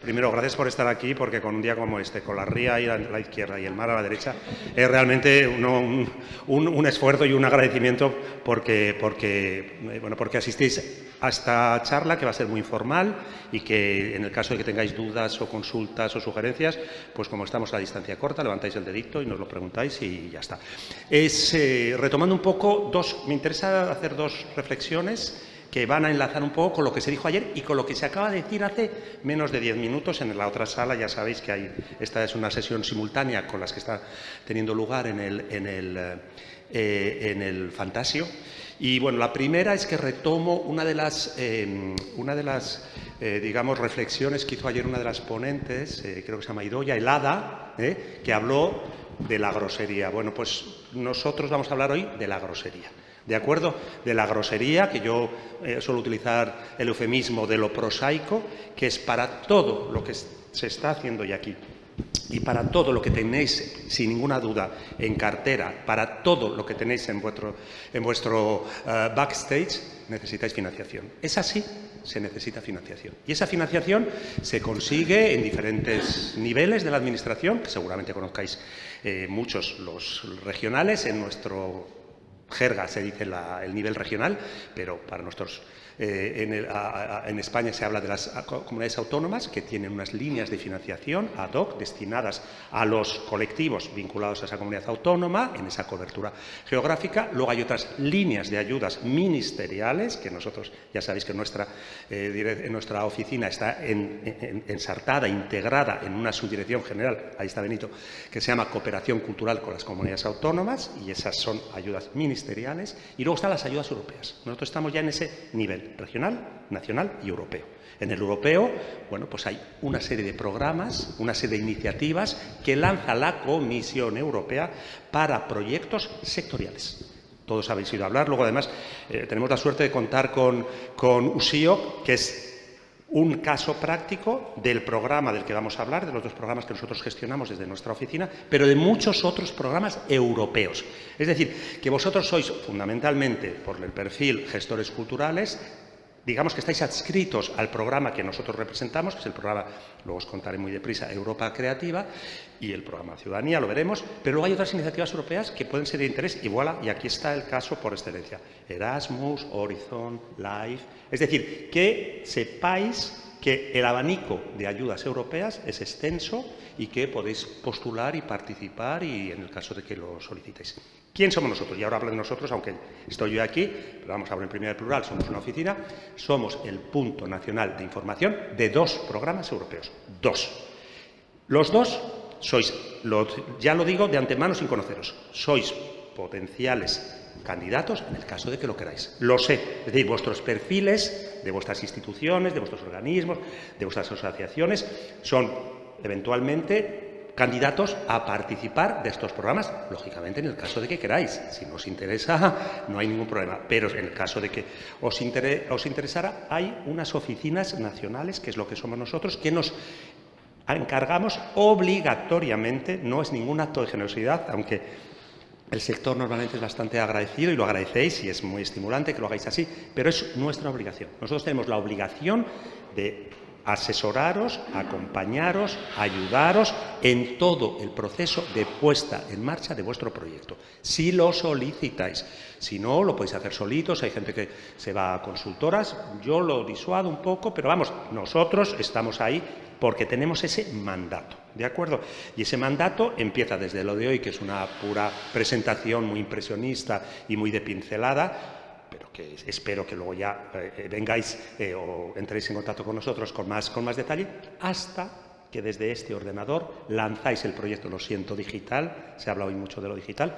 Primero, gracias por estar aquí, porque con un día como este, con la ría a la izquierda y el mar a la derecha, es realmente un, esfuerzo y un agradecimiento porque, porque, eh, bueno, porque asistís a esta charla que va a ser muy informal y que en el caso de que tengáis dudas o consultas o sugerencias, pues como estamos a distancia corta, levantáis el dedito y nos lo preguntáis y ya está. Es, eh, retomando un poco, dos, me interesa hacer dos reflexiones que van a enlazar un poco con lo que se dijo ayer y con lo que se acaba de decir hace menos de diez minutos en la otra sala. Ya sabéis que hay, esta es una sesión simultánea con las que está teniendo lugar en el, en el, eh, en el Fantasio. Y bueno, la primera es que retomo una de las, em, una de las eh, digamos, reflexiones que hizo ayer una de las ponentes, eh, creo que se llama Idoya, Helada, que habló de la grosería. Bueno, pues nosotros vamos a hablar hoy de la grosería. ¿De acuerdo? De la grosería, que yo eh, suelo utilizar el eufemismo de lo prosaico, que es para todo lo que se está haciendo hoy aquí y para todo lo que tenéis, sin ninguna duda, en cartera, para todo lo que tenéis en vuestro, en vuestro eh, backstage, necesitáis financiación. Es así, se necesita financiación. Y esa financiación se consigue en diferentes niveles de la Administración, que seguramente conozcáis eh, muchos los regionales, en nuestro jerga se dice el nivel regional, pero para nosotros eh, en, España se habla de las comunidades autónomas que tienen unas líneas de financiación ad hoc destinadas a los colectivos vinculados a esa comunidad autónoma, en esa cobertura geográfica. Luego hay otras líneas de ayudas ministeriales, que nosotros ya sabéis que nuestra, eh, nuestra oficina está ensartada, integrada en una subdirección general, ahí está Benito, que se llama Cooperación Cultural con las Comunidades Autónomas, y esas son ayudas ministeriales. Y luego están las ayudas europeas. Nosotros estamos ya en ese nivel regional, nacional y europeo. En el europeo, bueno, pues hay una serie de programas, una serie de iniciativas que lanza la Comisión Europea para proyectos sectoriales. Todos habéis ido a hablar. Luego, además, eh, tenemos la suerte de contar con, con USIO, que es un caso práctico del programa del que vamos a hablar, de los dos programas que nosotros gestionamos desde nuestra oficina, pero de muchos otros programas europeos. Es decir, que vosotros sois fundamentalmente, por el perfil gestores culturales, digamos que estáis adscritos al programa que nosotros representamos, que es el programa, luego os contaré muy deprisa, Europa Creativa, y el programa Ciudadanía, lo veremos, pero luego hay otras iniciativas europeas que pueden ser de interés, y voilà, y aquí está el caso por excelencia. Erasmus, Horizon, LIFE, es decir, que sepáis que el abanico de ayudas europeas es extenso y que podéis postular y participar y en el caso de que lo solicitéis. ¿Quién somos nosotros? Y ahora hablo de nosotros, aunque estoy yo aquí, pero vamos a hablar en primer plural, somos una oficina, somos el punto nacional de información de dos programas europeos. Dos. Los dos sois, ya lo digo de antemano sin conoceros, sois potenciales candidatos en el caso de que lo queráis. Lo sé, es decir, vuestros perfiles de vuestras instituciones, de vuestros organismos, de vuestras asociaciones son eventualmente candidatos a participar de estos programas, lógicamente en el caso de que queráis. Si no os interesa, no hay ningún problema. Pero en el caso de que os, os interesara, hay unas oficinas nacionales, que es lo que somos nosotros, que nos encargamos obligatoriamente, no es ningún acto de generosidad, aunque el sector normalmente es bastante agradecido y lo agradecéis y es muy estimulante que lo hagáis así, pero es nuestra obligación. Nosotros tenemos la obligación de asesoraros, acompañaros, ayudaros en todo el proceso de puesta en marcha de vuestro proyecto, si lo solicitáis. Si no, lo podéis hacer solitos, hay gente que se va a consultoras, yo lo disuado un poco, pero vamos, nosotros estamos ahí porque tenemos ese mandato, ¿de acuerdo? Y ese mandato empieza desde lo de hoy, que es una pura presentación muy impresionista y muy de pincelada, pero que espero que luego ya eh, vengáis eh, o entréis en contacto con nosotros con más, con más detalle, hasta que desde este ordenador lanzáis el proyecto Lo siento digital, se habla hoy mucho de lo digital,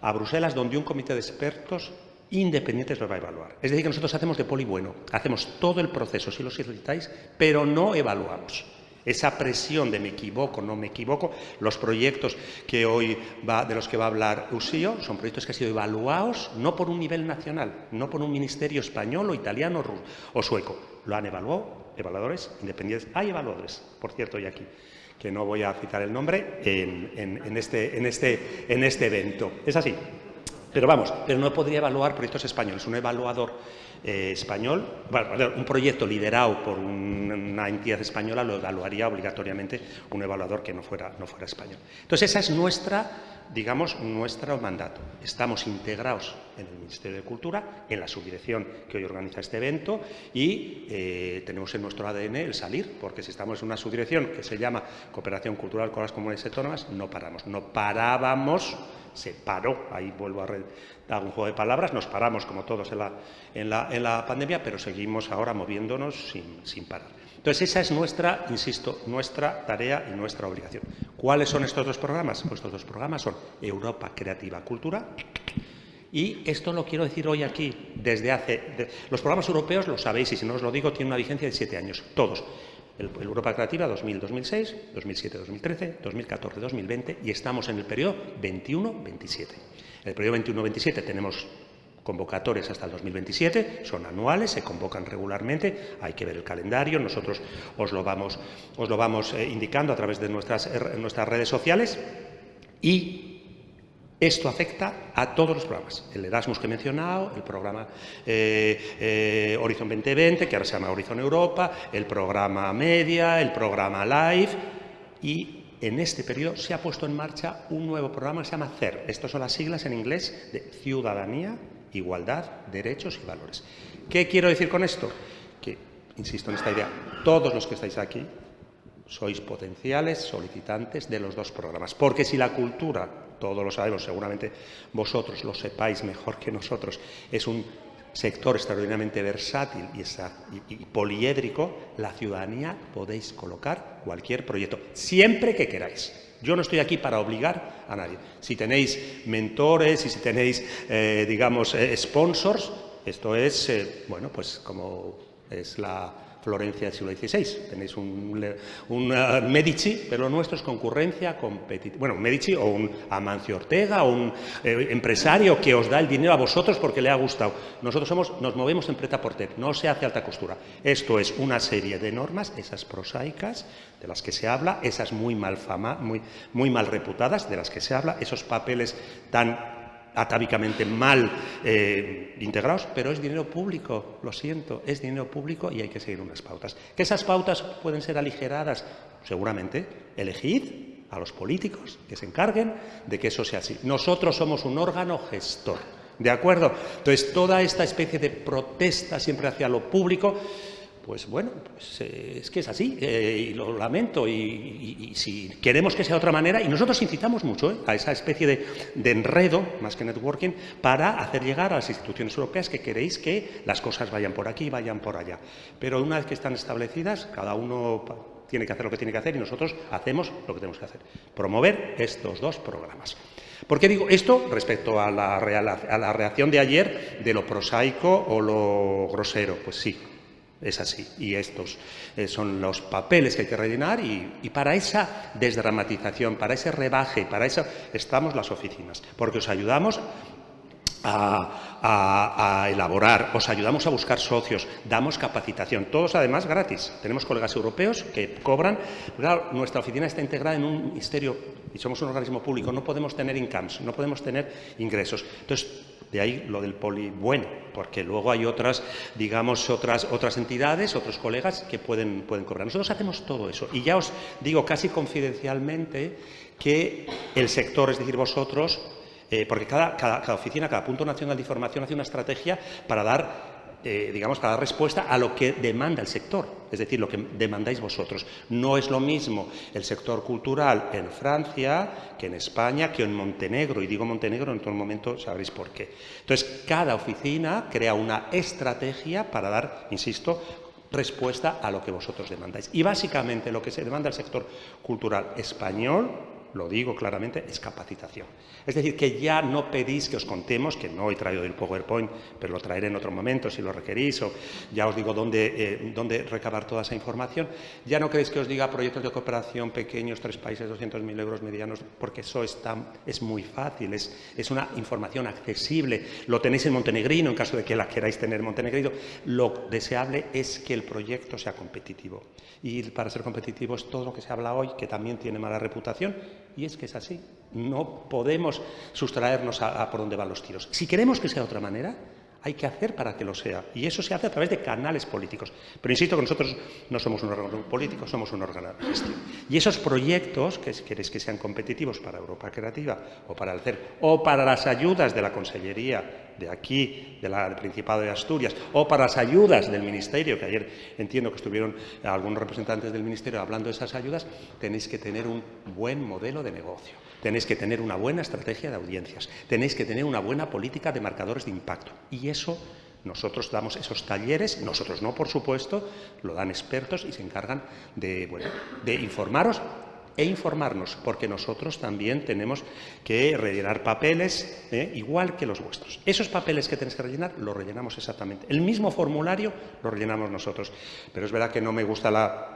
a Bruselas, donde un comité de expertos independientes lo va a evaluar. Es decir, que nosotros hacemos de poli bueno, hacemos todo el proceso si lo solicitáis, pero no evaluamos esa presión de me equivoco, no me equivoco. Los proyectos que hoy va, de los que va a hablar Usío son proyectos que han sido evaluados no por un nivel nacional, no por un ministerio español o italiano o sueco. Lo han evaluado evaluadores independientes. Hay evaluadores, por cierto, y aquí que no voy a citar el nombre, en, este, este, este, evento. Es así. Pero vamos, pero no podría evaluar proyectos españoles. Un evaluador eh, español, un proyecto liderado por una entidad española lo evaluaría obligatoriamente un evaluador que no fuera, no fuera español. Entonces, esa es nuestra, digamos, nuestro mandato. Estamos integrados en el Ministerio de Cultura, en la subdirección que hoy organiza este evento y eh, tenemos en nuestro ADN el salir, porque si estamos en una subdirección que se llama Cooperación Cultural con las Comunidades Autónomas, no paramos. No parábamos se paró, ahí vuelvo a dar un juego de palabras, nos paramos como todos en la, pandemia, pero seguimos ahora moviéndonos sin, parar. Entonces, esa es nuestra, insisto, nuestra tarea y nuestra obligación. ¿Cuáles son estos dos programas? Pues estos dos programas son Europa Creativa Cultura y esto lo quiero decir hoy aquí, desde hace... los programas europeos, lo sabéis, y si no os lo digo, tienen una vigencia de siete años, todos el, Europa Creativa 2000-2006, 2007-2013, 2014-2020 y estamos en el periodo 21-27. En el periodo 21-27 tenemos convocatorias hasta el 2027, son anuales, se convocan regularmente, hay que ver el calendario, nosotros os lo vamos, eh, indicando a través de nuestras, eh, nuestras redes sociales y esto afecta a todos los programas. El Erasmus que he mencionado, el programa eh, eh, Horizon 2020, que ahora se llama Horizon Europa, el programa Media, el programa Live y en este periodo se ha puesto en marcha un nuevo programa que se llama CER. Estas son las siglas en inglés de Ciudadanía, Igualdad, Derechos y Valores. ¿Qué quiero decir con esto? Que, insisto en esta idea, todos los que estáis aquí sois potenciales solicitantes de los dos programas. Porque si la cultura todos lo sabemos, seguramente vosotros lo sepáis mejor que nosotros, es un sector extraordinariamente versátil y, poliédrico, la ciudadanía podéis colocar cualquier proyecto, siempre que queráis. Yo no estoy aquí para obligar a nadie. Si tenéis mentores y si tenéis, eh, digamos, eh, sponsors, esto es, eh, bueno, pues como es la Florencia del siglo XVI. Tenéis un, Medici, pero lo nuestro es concurrencia competitiva. Bueno, un Medici o un Amancio Ortega o un eh, empresario que os da el dinero a vosotros porque le ha gustado. Nosotros somos, nos movemos en preta porter, no se hace alta costura. Esto es una serie de normas, esas prosaicas, de las que se habla, esas muy mal, fama, muy, muy mal reputadas, de las que se habla, esos papeles tan atávicamente mal eh, integrados, pero es dinero público, lo siento, es dinero público y hay que seguir unas pautas. ¿Que esas pautas pueden ser aligeradas? Seguramente. Elegid a los políticos que se encarguen de que eso sea así. Nosotros somos un órgano gestor, ¿de acuerdo? Entonces, toda esta especie de protesta siempre hacia lo público pues bueno, pues, eh, es que es así, eh, y lo lamento, y, si queremos que sea de otra manera, y nosotros incitamos mucho eh, a esa especie de, enredo, más que networking, para hacer llegar a las instituciones europeas que queréis que las cosas vayan por aquí, vayan por allá. Pero una vez que están establecidas, cada uno tiene que hacer lo que tiene que hacer y nosotros hacemos lo que tenemos que hacer, promover estos dos programas. ¿Por qué digo esto respecto a la, a la reacción de ayer de lo prosaico o lo grosero? Pues sí, es así. Y estos eh, son los papeles que hay que rellenar y, para esa desdramatización, para ese rebaje, para eso estamos las oficinas, porque os ayudamos a, elaborar, os ayudamos a buscar socios, damos capacitación, todos además gratis. Tenemos colegas europeos que cobran. Claro, nuestra oficina está integrada en un ministerio y somos un organismo público, no podemos tener incomes, no podemos tener ingresos. Entonces, de ahí lo del poli bueno, porque luego hay otras, digamos, otras, otras entidades, otros colegas que pueden, pueden cobrar. Nosotros hacemos todo eso. Y ya os digo casi confidencialmente que el sector, es decir, vosotros, eh, porque cada, cada, oficina, cada punto nacional de información hace una estrategia para dar eh, digamos, para dar respuesta a lo que demanda el sector, es decir, lo que demandáis vosotros. No es lo mismo el sector cultural en Francia que en España, que en Montenegro, y digo Montenegro en todo momento sabréis por qué. Entonces, cada oficina crea una estrategia para dar, insisto, respuesta a lo que vosotros demandáis. Y básicamente lo que se demanda al sector cultural español lo digo claramente, es capacitación. Es decir, que ya no pedís que os contemos, que no he traído el PowerPoint, pero lo traeré en otro momento si lo requerís, o ya os digo dónde, eh, dónde recabar toda esa información. Ya no queréis que os diga proyectos de cooperación pequeños, tres países, 200.000 euros medianos, porque eso está, es muy fácil, es, es una información accesible. Lo tenéis en montenegrino, en caso de que la queráis tener en montenegrino. Lo deseable es que el proyecto sea competitivo. Y para ser competitivo es todo lo que se habla hoy, que también tiene mala reputación, Y es que es así. No podemos sustraernos a, por dónde van los tiros. Si queremos que sea de otra manera, hay que hacer para que lo sea. Y eso se hace a través de canales políticos. Pero insisto que nosotros no somos un órgano político, somos un órgano de gestión. Y esos proyectos, que queréis que sean competitivos para Europa Creativa o para el CER, o para las ayudas de la Consellería de aquí, del Principado de Asturias, o para las ayudas del Ministerio, que ayer entiendo que estuvieron algunos representantes del Ministerio hablando de esas ayudas, tenéis que tener un buen modelo de negocio. Tenéis que tener una buena estrategia de audiencias, tenéis que tener una buena política de marcadores de impacto. Y eso nosotros damos esos talleres, nosotros no, por supuesto, lo dan expertos y se encargan de, de informaros e informarnos, porque nosotros también tenemos que rellenar papeles ¿eh? igual que los vuestros. Esos papeles que tenéis que rellenar los rellenamos exactamente. El mismo formulario lo rellenamos nosotros. Pero es verdad que no me gusta la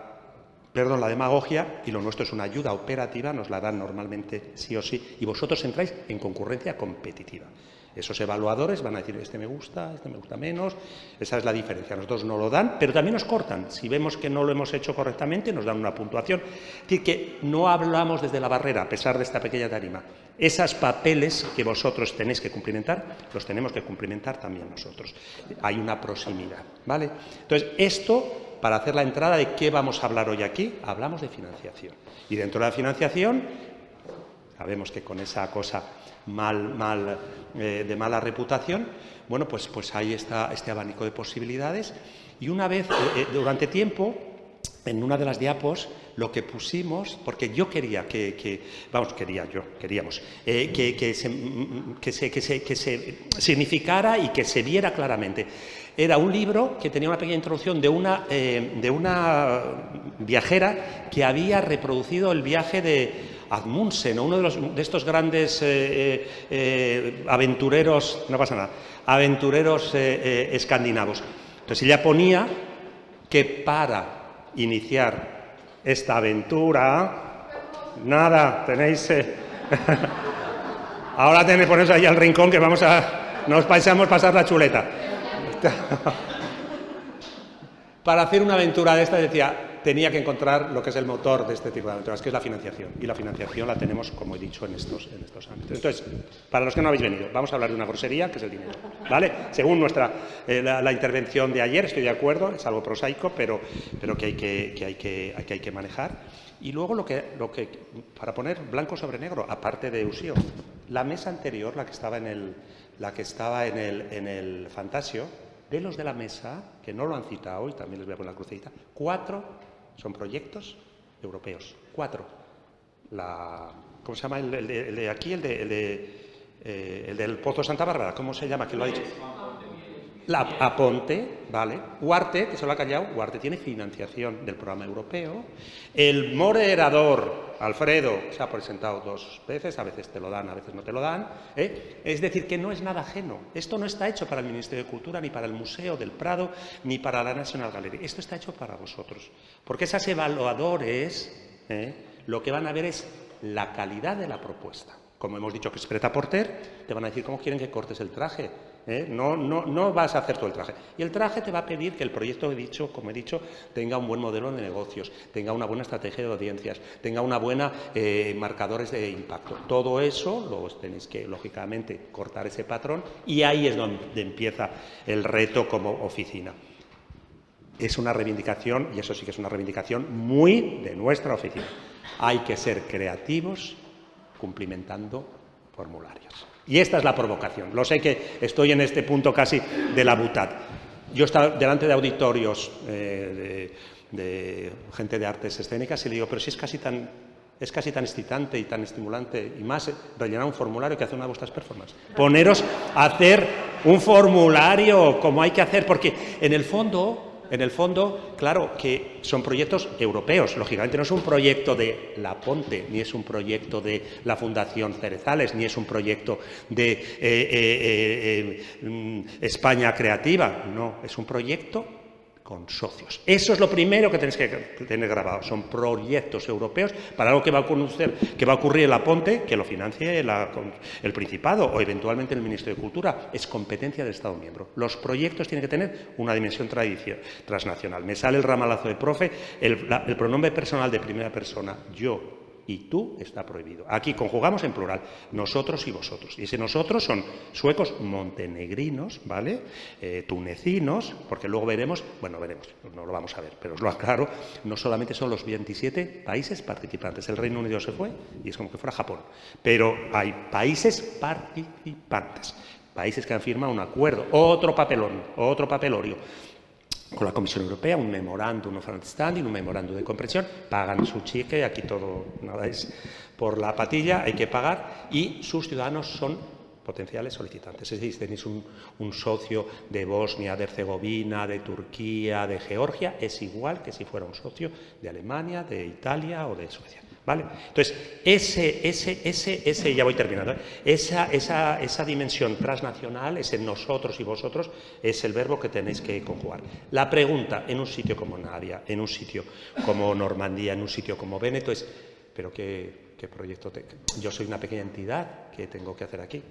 perdón, la demagogia y lo nuestro es una ayuda operativa, nos la dan normalmente sí o sí, y vosotros entráis en concurrencia competitiva. Esos evaluadores van a decir, este me gusta, este me gusta menos, esa es la diferencia. Nosotros no lo dan, pero también nos cortan. Si vemos que no lo hemos hecho correctamente, nos dan una puntuación. Es decir, que no hablamos desde la barrera, a pesar de esta pequeña tarima. Esos papeles que vosotros tenéis que cumplimentar, los tenemos que cumplimentar también nosotros. Hay una proximidad, ¿vale? Entonces, esto para hacer la entrada de qué vamos a hablar hoy aquí, hablamos de financiación. Y dentro de la financiación, sabemos que con esa cosa mal, mal, eh, de mala reputación, bueno, pues, pues ahí está este abanico de posibilidades. Y una vez, eh, eh, durante tiempo, en una de las diapos, lo que pusimos, porque yo quería que, vamos, quería yo, queríamos, que, se, que, se, que, se, que se significara y que se viera claramente era un libro que tenía una pequeña introducción de una, eh, de una viajera que había reproducido el viaje de Admundsen, uno de, los, de estos grandes eh, eh, aventureros, no pasa nada, aventureros escandinavos. Entonces ella ponía que para iniciar esta aventura, nada, tenéis... Ahora tenéis poneros ahí al rincón que vamos a... Nos pasamos pasar la chuleta. Para hacer una aventura de esta, decía, tenía que encontrar lo que es el motor de este tipo de aventuras, que es la financiación. Y la financiación la tenemos, como he dicho, en estos, en estos ámbitos. Entonces, para los que no habéis venido, vamos a hablar de una grosería, que es el dinero. ¿Vale? Según nuestra, eh, la, intervención de ayer, estoy de acuerdo, es algo prosaico, pero, pero que, hay que, que, hay que, que hay que manejar. Y luego lo que, lo que, para poner blanco sobre negro, aparte de Usio, la mesa anterior, la que estaba en el, la que estaba en el, en el Fantasio, de los de la mesa, que no lo han citado y también les voy a poner la crucecita, cuatro son proyectos europeos. Cuatro. La, ¿Cómo se llama el, de, aquí? El, de, el, de, eh, el del Pozo Santa Bárbara. ¿Cómo se llama? ¿Quién lo ha dicho? La Aponte, ¿vale? Huarte, que se lo ha callado, Huarte tiene financiación del programa europeo. El moderador, Alfredo, se ha presentado dos veces, a veces te lo dan, a veces no te lo dan. ¿eh? Es decir, que no es nada ajeno. Esto no está hecho para el Ministerio de Cultura, ni para el Museo del Prado, ni para la National Gallery. Esto está hecho para vosotros. Porque esas evaluadores ¿eh? lo que van a ver es la calidad de la propuesta. Como hemos dicho que es preta porter, te van a decir cómo quieren que cortes el traje ¿eh? No, vas a hacer todo el traje. Y el traje te va a pedir que el proyecto, he dicho, como he dicho, tenga un buen modelo de negocios, tenga una buena estrategia de audiencias, tenga una buena eh, marcadores de impacto. Todo eso lo tenéis que, lógicamente, cortar ese patrón y ahí es donde empieza el reto como oficina. Es una reivindicación, y eso sí que es una reivindicación muy de nuestra oficina. Hay que ser creativos cumplimentando formularios. Y esta es la provocación. Lo sé que estoy en este punto casi de la butad. Yo estaba delante de auditorios eh, de, gente de artes escénicas y le digo, pero si es casi tan es casi tan excitante y tan estimulante y más rellenar un formulario que hacer una de vuestras performances. Poneros a hacer un formulario como hay que hacer, porque en el fondo en el fondo, claro que son proyectos europeos, lógicamente no es un proyecto de La Ponte, ni es un proyecto de la Fundación Cerezales, ni es un proyecto de eh, eh, eh, mm, España Creativa, no, es un proyecto con socios. Eso es lo primero que tenéis que tener grabado. Son proyectos europeos para algo que va a ocurrir, que va a ocurrir en la Ponte, que lo financie el Principado o eventualmente el Ministerio de Cultura. Es competencia del Estado miembro. Los proyectos tienen que tener una dimensión transnacional. Me sale el ramalazo de profe, el, el pronombre personal de primera persona, yo y tú está prohibido. Aquí conjugamos en plural, nosotros y vosotros. Y ese nosotros son suecos montenegrinos, ¿vale? Eh, tunecinos, porque luego veremos, bueno, veremos, no lo vamos a ver, pero os lo aclaro, no solamente son los 27 países participantes. El Reino Unido se fue y es como que fuera Japón. Pero hay países participantes, países que han firmado un acuerdo, otro papelón, otro papelorio con la Comisión Europea, un memorándum of understanding, un memorándum de comprensión, pagan su cheque, aquí todo, nada es por la patilla, hay que pagar, y sus ciudadanos son potenciales solicitantes. Es decir, tenéis un, un socio de Bosnia, de Herzegovina, de Turquía, de Georgia, es igual que si fuera un socio de Alemania, de Italia o de Suecia. ¿Vale? Entonces, ese, ese, ese, ese, ya voy terminando, ¿eh? esa, esa, esa dimensión transnacional, ese nosotros y vosotros, es el verbo que tenéis que conjugar. La pregunta en un sitio como Nadia, en un sitio como Normandía, en un sitio como Véneto es, ¿pero qué, qué proyecto? Te... Yo soy una pequeña entidad, ¿qué tengo que hacer aquí?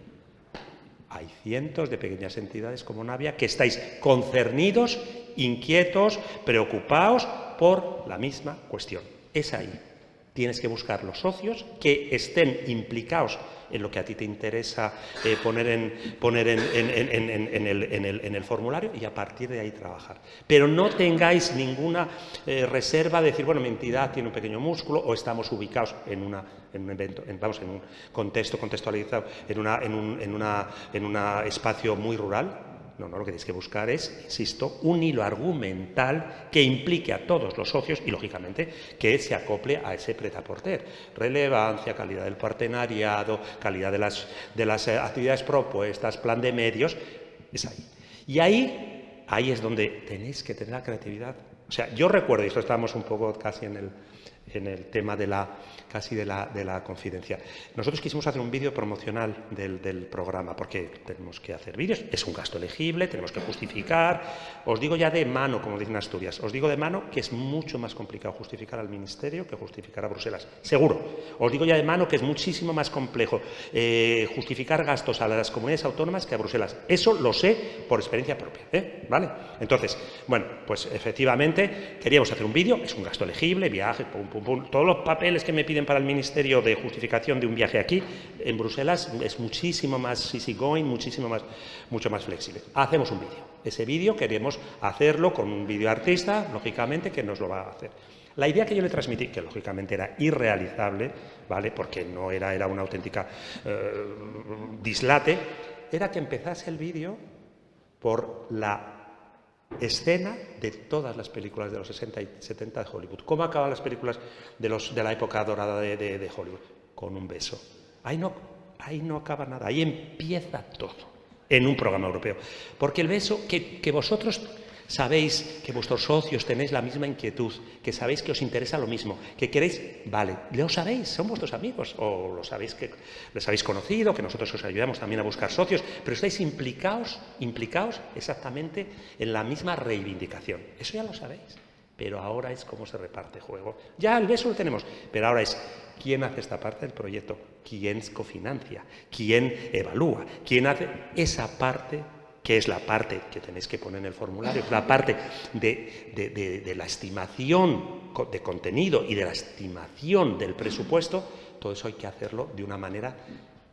Hay cientos de pequeñas entidades como Navia que estáis concernidos, inquietos, preocupados por la misma cuestión. Es ahí tienes que buscar los socios que estén implicados en lo que a ti te interesa poner, en, el, formulario y a partir de ahí trabajar. Pero no tengáis ninguna eh, reserva de decir, bueno, mi entidad tiene un pequeño músculo o estamos ubicados en, un evento, vamos, en un contexto contextualizado, en, una, en, un, en, una, en un espacio muy rural, no, no, lo que tenéis que buscar es, insisto, un hilo argumental que implique a todos los socios y, lógicamente, que se acople a ese pretaporter. Relevancia, calidad del partenariado, calidad de las, de las eh, actividades propuestas, plan de medios, es ahí. Y ahí, ahí es donde tenéis que tener la creatividad. O sea, yo recuerdo, y esto estábamos un poco casi en el, en el tema de la, casi de la, de la confidencia. Nosotros quisimos hacer un vídeo promocional del, del, programa, porque tenemos que hacer vídeos, es un gasto elegible, tenemos que justificar. Os digo ya de mano, como dicen Asturias, os digo de mano que es mucho más complicado justificar al Ministerio que justificar a Bruselas, seguro. Os digo ya de mano que es muchísimo más complejo eh, justificar gastos a las comunidades autónomas que a Bruselas. Eso lo sé por experiencia propia, ¿eh? ¿vale? Entonces, bueno, pues efectivamente queríamos hacer un vídeo, es un gasto elegible, viaje, pum, pum, todos los papeles que me piden para el Ministerio de justificación de un viaje aquí, en Bruselas, es muchísimo más easygoing, muchísimo más, mucho más flexible. Hacemos un vídeo. Ese vídeo queremos hacerlo con un videoartista, lógicamente, que nos lo va a hacer. La idea que yo le transmití, que lógicamente era irrealizable, ¿vale? porque no era, era una auténtica eh, dislate, era que empezase el vídeo por la escena de todas las películas de los 60 y 70 de Hollywood. ¿Cómo acaban las películas de, los, de la época dorada de, Hollywood? Con un beso. Ahí no, ahí no acaba nada, ahí empieza todo en un programa europeo. Porque el beso que, que vosotros sabéis que vuestros socios tenéis la misma inquietud, que sabéis que os interesa lo mismo, que queréis, vale, lo sabéis, son vuestros amigos, o lo sabéis que les habéis conocido, que nosotros os ayudamos también a buscar socios, pero estáis implicados, implicados exactamente en la misma reivindicación. Eso ya lo sabéis. Pero ahora es cómo se reparte juego. Ya el beso lo tenemos, pero ahora es quién hace esta parte del proyecto, quién cofinancia, quién evalúa, quién hace esa parte que es la parte que tenéis que poner en el formulario, la parte de, la estimación de contenido y de la estimación del presupuesto, todo eso hay que hacerlo de una manera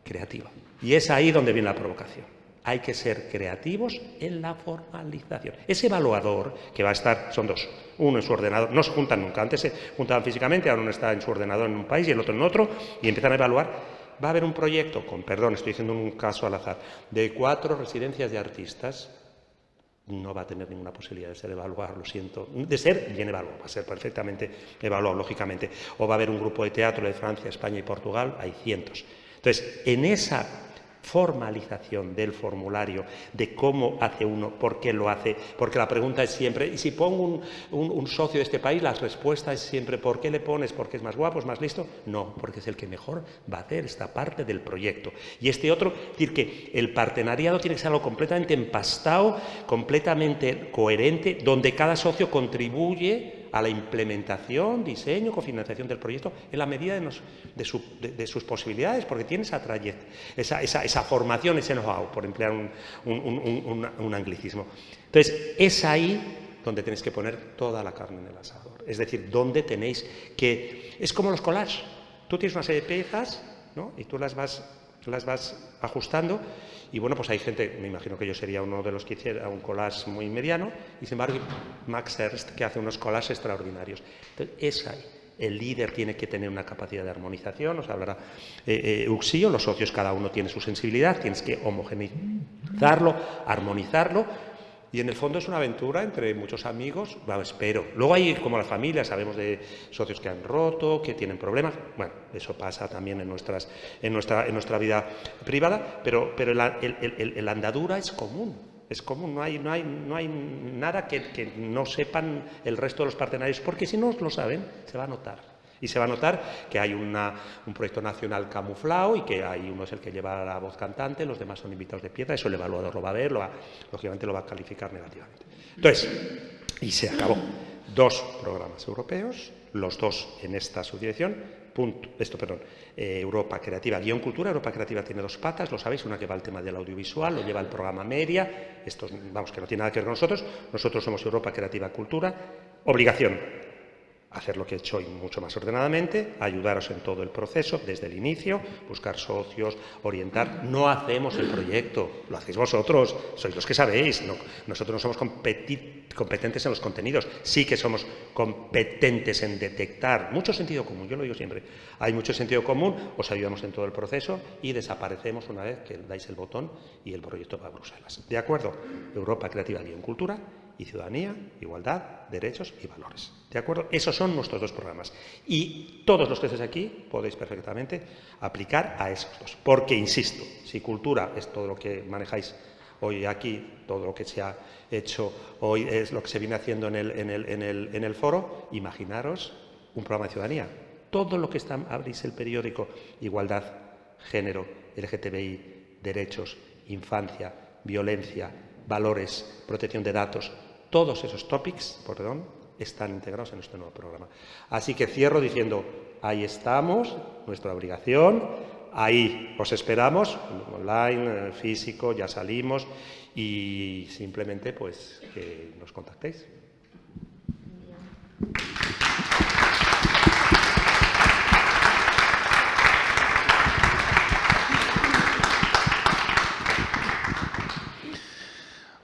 creativa. Y es ahí donde viene la provocación. Hay que ser creativos en la formalización. Ese evaluador que va a estar, son dos, uno en su ordenador, no se juntan nunca, antes se juntaban físicamente, ahora uno está en su ordenador en un país y el otro en otro, y empiezan a evaluar va a haber un proyecto, con perdón, estoy diciendo un caso al azar, de cuatro residencias de artistas, no va a tener ninguna posibilidad de ser evaluado, lo siento, de ser bien evaluado, va a ser perfectamente evaluado, lógicamente. O va a haber un grupo de teatro de Francia, España y Portugal, hay cientos. Entonces, en esa formalización del formulario, de cómo hace uno, por qué lo hace, porque la pregunta es siempre, y si pongo un, socio de este país, la respuesta es siempre, ¿por qué le pones? ¿Porque es más guapo, es más listo? No, porque es el que mejor va a hacer esta parte del proyecto. Y este otro, decir que el partenariado tiene que ser algo completamente empastado, completamente coherente, donde cada socio contribuye a la implementación, diseño, cofinanciación del proyecto en la medida de, sus posibilidades, porque tiene esa, esa, esa, formación, ese know-how, por emplear un, anglicismo. Entonces, es ahí donde tenéis que poner toda la carne en el asador. Es decir, donde tenéis que... Es como los collages. Tú tienes una serie de piezas ¿no? y tú las vas, las vas ajustando. Y bueno, pues hay gente, me imagino que yo sería uno de los que hiciera un collage muy mediano. Y sin embargo Max Ernst que hace unos collages extraordinarios. Entonces, es ahí. El líder tiene que tener una capacidad de armonización, nos hablará eh, eh, Uxío, los socios cada uno tiene su sensibilidad, tienes que homogeneizarlo, armonizarlo, y en el fondo es una aventura entre muchos amigos, bueno, espero. Luego hay como la familia, sabemos de socios que han roto, que tienen problemas. Bueno, eso pasa también en, nuestras, en, nuestra, en nuestra vida privada, pero, pero el, andadura es común. Es común, no hay, no hay, no hay nada que, que no sepan el resto de los partenarios, porque si no lo saben, se va a notar. Y se va a notar que hay un proyecto nacional camuflado y que hay uno es el que lleva la voz cantante, los demás son invitados de piedra, eso el evaluador lo va a ver, lo lógicamente lo va a calificar negativamente. Entonces, y se acabó. Dos programas europeos, los dos en esta subdirección, punto, esto, perdón, eh, Europa Creativa, guion cultura, Europa Creativa tiene dos patas, lo sabéis, una que va al tema del audiovisual, lo lleva el programa Media, esto, vamos, que no tiene nada que ver con nosotros, nosotros somos Europa Creativa Cultura, obligación, hacer lo que he hecho y mucho más ordenadamente, ayudaros en todo el proceso, desde el inicio, buscar socios, orientar. No hacemos el proyecto, lo hacéis vosotros, sois los que sabéis. nosotros no somos competentes en los contenidos, sí que somos competentes en detectar. Mucho sentido común, yo lo digo siempre. Hay mucho sentido común, os ayudamos en todo el proceso y desaparecemos una vez que dais el botón y el proyecto va a Bruselas. ¿De acuerdo? Europa Creativa y en Cultura y ciudadanía, igualdad, derechos y valores. ¿De acuerdo? Esos son nuestros dos programas. Y todos los que estéis aquí podéis perfectamente aplicar a esos dos. Porque, insisto, si cultura es todo lo que manejáis hoy aquí, todo lo que se ha hecho hoy es lo que se viene haciendo en el, en el, en el, en el foro, imaginaros un programa de ciudadanía. Todo lo que está, abrís el periódico, igualdad, género, LGTBI, derechos, infancia, violencia, valores, protección de datos, todos esos topics, perdón, están integrados en este nuevo programa. Así que cierro diciendo, ahí estamos, nuestra obligación, ahí os esperamos, online, físico, ya salimos y simplemente pues que nos contactéis.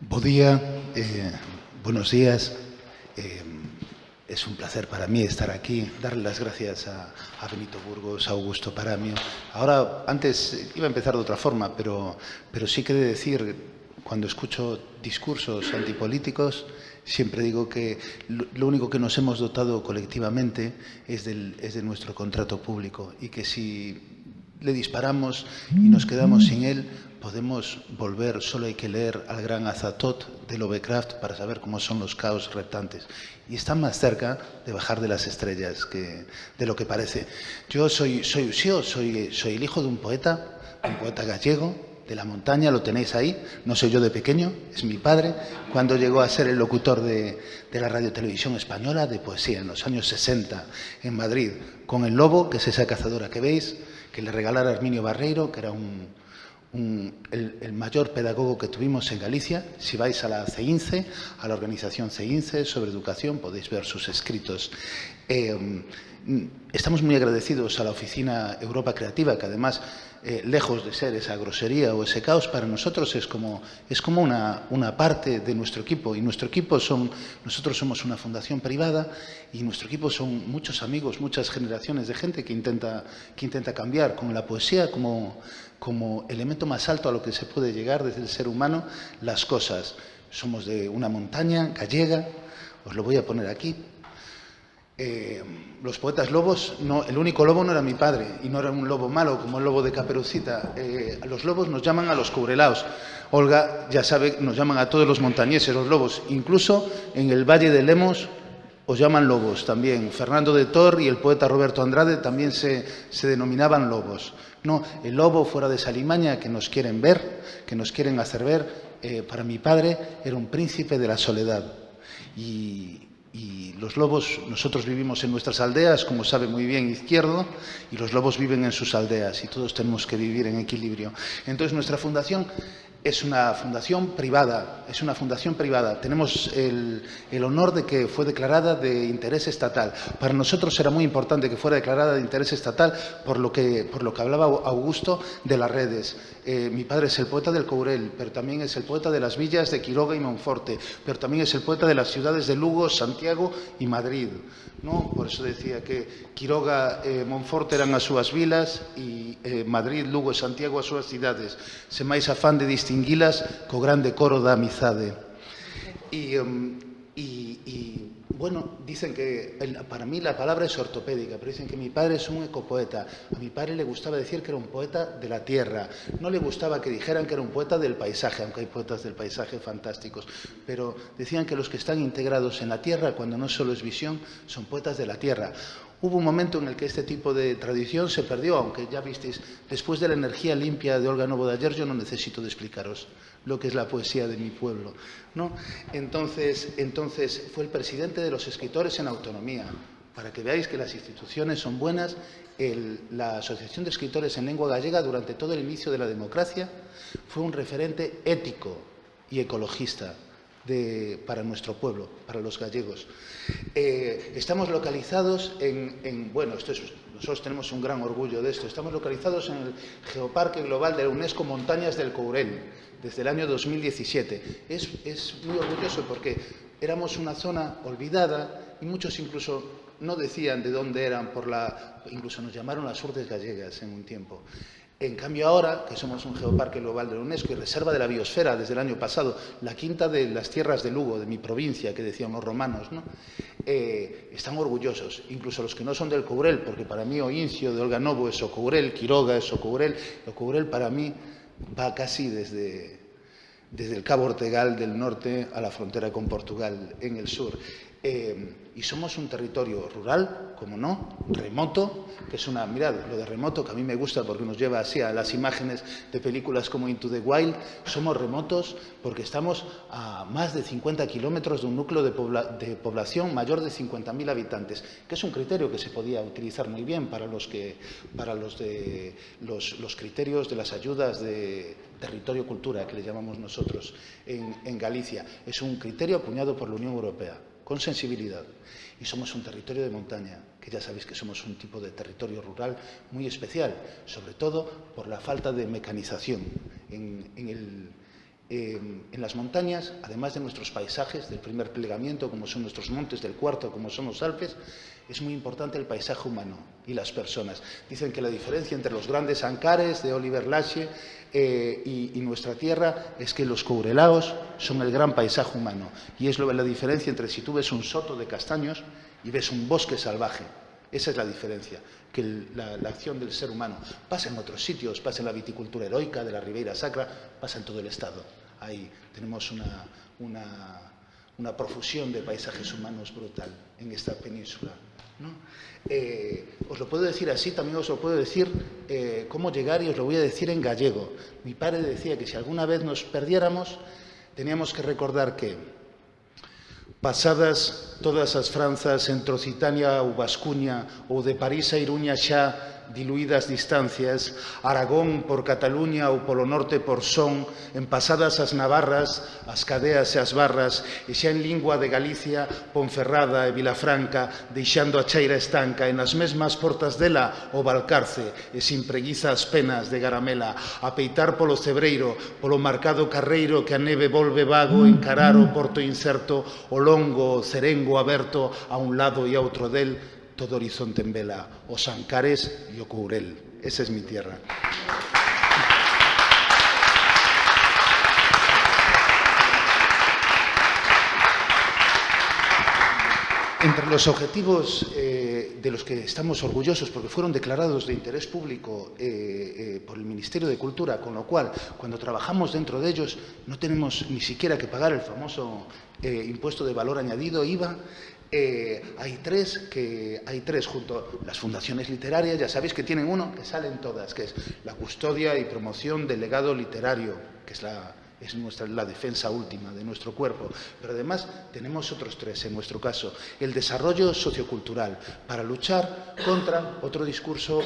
Buen día, eh, buenos días. Eh, es un placer para mí estar aquí, darle las gracias a, Benito Burgos, a Augusto Paramio. Ahora, antes iba a empezar de otra forma, pero, pero sí que de decir, cuando escucho discursos antipolíticos, siempre digo que lo, único que nos hemos dotado colectivamente es, del, es de nuestro contrato público y que si le disparamos y nos quedamos sin él, podemos volver, solo hay que leer al gran Azatot de Lovecraft para saber cómo son los caos reptantes. Y están más cerca de bajar de las estrellas que de lo que parece. Yo soy, soy soy, soy el hijo de un poeta, un poeta gallego, de la montaña, lo tenéis ahí, no soy yo de pequeño, es mi padre, cuando llegó a ser el locutor de, de la radio televisión española de poesía en los años 60 en Madrid, con el lobo, que es esa cazadora que veis, que le regalara Arminio Barreiro, que era un, el, mayor pedagogo que tuvimos en Galicia. Si vais a la CEINCE, a la organización CEINCE sobre educación, podéis ver sus escritos. Eh, estamos muy agradecidos a la Oficina Europa Creativa, que además, eh, lejos de ser esa grosería o ese caos, para nosotros es como, es como una, una, parte de nuestro equipo. Y nuestro equipo son, nosotros somos una fundación privada y nuestro equipo son muchos amigos, muchas generaciones de gente que intenta, que intenta cambiar con la poesía como como elemento más alto a lo que se puede llegar desde el ser humano las cosas. Somos de una montaña gallega, os lo voy a poner aquí. Eh, los poetas lobos, no, el único lobo no era mi padre y no era un lobo malo como el lobo de Caperucita. Eh, los lobos nos llaman a los cubrelaos. Olga ya sabe, nos llaman a todos los montañeses los lobos. Incluso en el Valle de Lemos os llaman lobos también. Fernando de Tor y el poeta Roberto Andrade también se, denominaban lobos. No, el lobo fuera de Salimaña que nos quieren ver, que nos quieren hacer ver, eh, para mi padre era un príncipe de la soledad. Y, los lobos, nosotros vivimos en nuestras aldeas, como sabe muy bien Izquierdo, y los lobos viven en sus aldeas y todos tenemos que vivir en equilibrio. Entonces nuestra fundación es una fundación privada, es una fundación privada. Tenemos el, honor de que fue declarada de interés estatal. Para nosotros era muy importante que fuera declarada de interés estatal por lo que, por lo que hablaba Augusto de las redes. Eh, mi padre es el poeta del Courel, pero también es el poeta de las villas de Quiroga y Monforte, pero también es el poeta de las ciudades de Lugo, Santiago y Madrid. non? Por iso decía que Quiroga e Monforte eran as súas vilas e eh, Madrid, Lugo e Santiago as súas cidades. Se máis afán de distinguilas co grande coro da amizade. E um, bueno, dicen que para mí la palabra es ortopédica, pero dicen que mi padre es un ecopoeta. A mi padre le gustaba decir que era un poeta de la tierra. No le gustaba que dijeran que era un poeta del paisaje, aunque hay poetas del paisaje fantásticos. Pero decían que los que están integrados en la tierra, cuando no solo es visión, son poetas de la tierra. Hubo un momento en el que este tipo de tradición se perdió, aunque ya visteis, después de la energía limpia de Olga Novo de ayer, yo no necesito de explicaros lo que es la poesía de mi pueblo. ¿no? Entonces, entonces, fue el presidente de los escritores en autonomía. Para que veáis que las instituciones son buenas, la Asociación de Escritores en Lengua Gallega durante todo el inicio de la democracia fue un referente ético y ecologista para nuestro pueblo, para los gallegos. Eh, estamos localizados en, bueno, esto nosotros tenemos un gran orgullo de esto, estamos localizados en el Geoparque Global de la UNESCO Montañas del Courel, desde el año 2017. Es, es muy orgulloso porque éramos una zona olvidada y muchos incluso no decían de dónde eran, por la, incluso nos llamaron las urdes gallegas en un tiempo. En cambio ahora, que somos un geoparque global de la UNESCO y reserva de la biosfera desde el año pasado, la quinta de las tierras de Lugo, de mi provincia, que decían los romanos, ¿no? Eh, están orgullosos, incluso los que no son del Courel, porque para mí Oincio de Olga Novo es Ocourel, Quiroga es Ocourel, Ocourel para mí va casi desde, desde el Cabo Ortegal del norte a la frontera con Portugal en el sur. Eh, y somos un territorio rural, como no, remoto, que es una, mirad, lo de remoto que a mí me gusta porque nos lleva así a las imágenes de películas como Into the Wild, somos remotos porque estamos a más de 50 kilómetros de un núcleo de, población mayor de 50.000 habitantes, que es un criterio que se podía utilizar muy bien para los, que, para los, de, los, criterios de las ayudas de territorio cultura, que le llamamos nosotros en, en Galicia. Es un criterio acuñado por la Unión Europea con sensibilidad. Y somos un territorio de montaña, que ya sabéis que somos un tipo de territorio rural muy especial, sobre todo por la falta de mecanización. En, en las montañas, además de nuestros paisajes del primer plegamiento, como son nuestros montes, del cuarto, como son los Alpes, es muy importante el paisaje humano y las personas. Dicen que la diferencia entre los grandes ancares de Oliver Lache eh, y, nuestra tierra es que los courelaos son el gran paisaje humano. Y es lo, la diferencia entre si tú ves un soto de castaños y ves un bosque salvaje. Esa es la diferencia, que la, acción del ser humano pasa en otros sitios, pasa en la viticultura heroica de la Ribeira Sacra, pasa en todo el Estado. Ahí tenemos una, una profusión de paisajes humanos brutal en esta península. Eh, os lo puedo decir así, también os lo puedo decir eh, cómo llegar y os lo voy a decir en gallego. Mi padre decía que si alguna vez nos perdiéramos, teníamos que recordar que pasadas todas as franzas entre Occitania ou Vascuña ou de París a Iruña xa diluídas distancias, Aragón por Cataluña ou polo norte por Son, en pasadas as Navarras, as cadeas e as barras, e xa en lingua de Galicia, Ponferrada e Vilafranca, deixando a cheira estanca, e nas mesmas portas dela o Balcarce, e sin preguiza as penas de Garamela, a peitar polo Cebreiro, polo marcado carreiro que a neve volve vago, encarar o porto incerto, o longo, o cerengo aberto a un lado e a outro del, todo horizonte en vela, os Ancares y o Courel. Esa es mi tierra. Entre los objetivos eh, de los que estamos orgullosos, porque fueron declarados de interés público eh, eh, por el Ministerio de Cultura, con lo cual, cuando trabajamos dentro de ellos, no tenemos ni siquiera que pagar el famoso impuesto de valor añadido, IVA, eh, hay tres que hay tres junto las fundaciones literarias, ya sabéis que tienen uno que salen todas, que es la custodia y promoción del legado literario, que es la es nuestra, la defensa última de nuestro cuerpo, pero además tenemos otros tres en nuestro caso. El desarrollo sociocultural, para luchar contra otro discurso,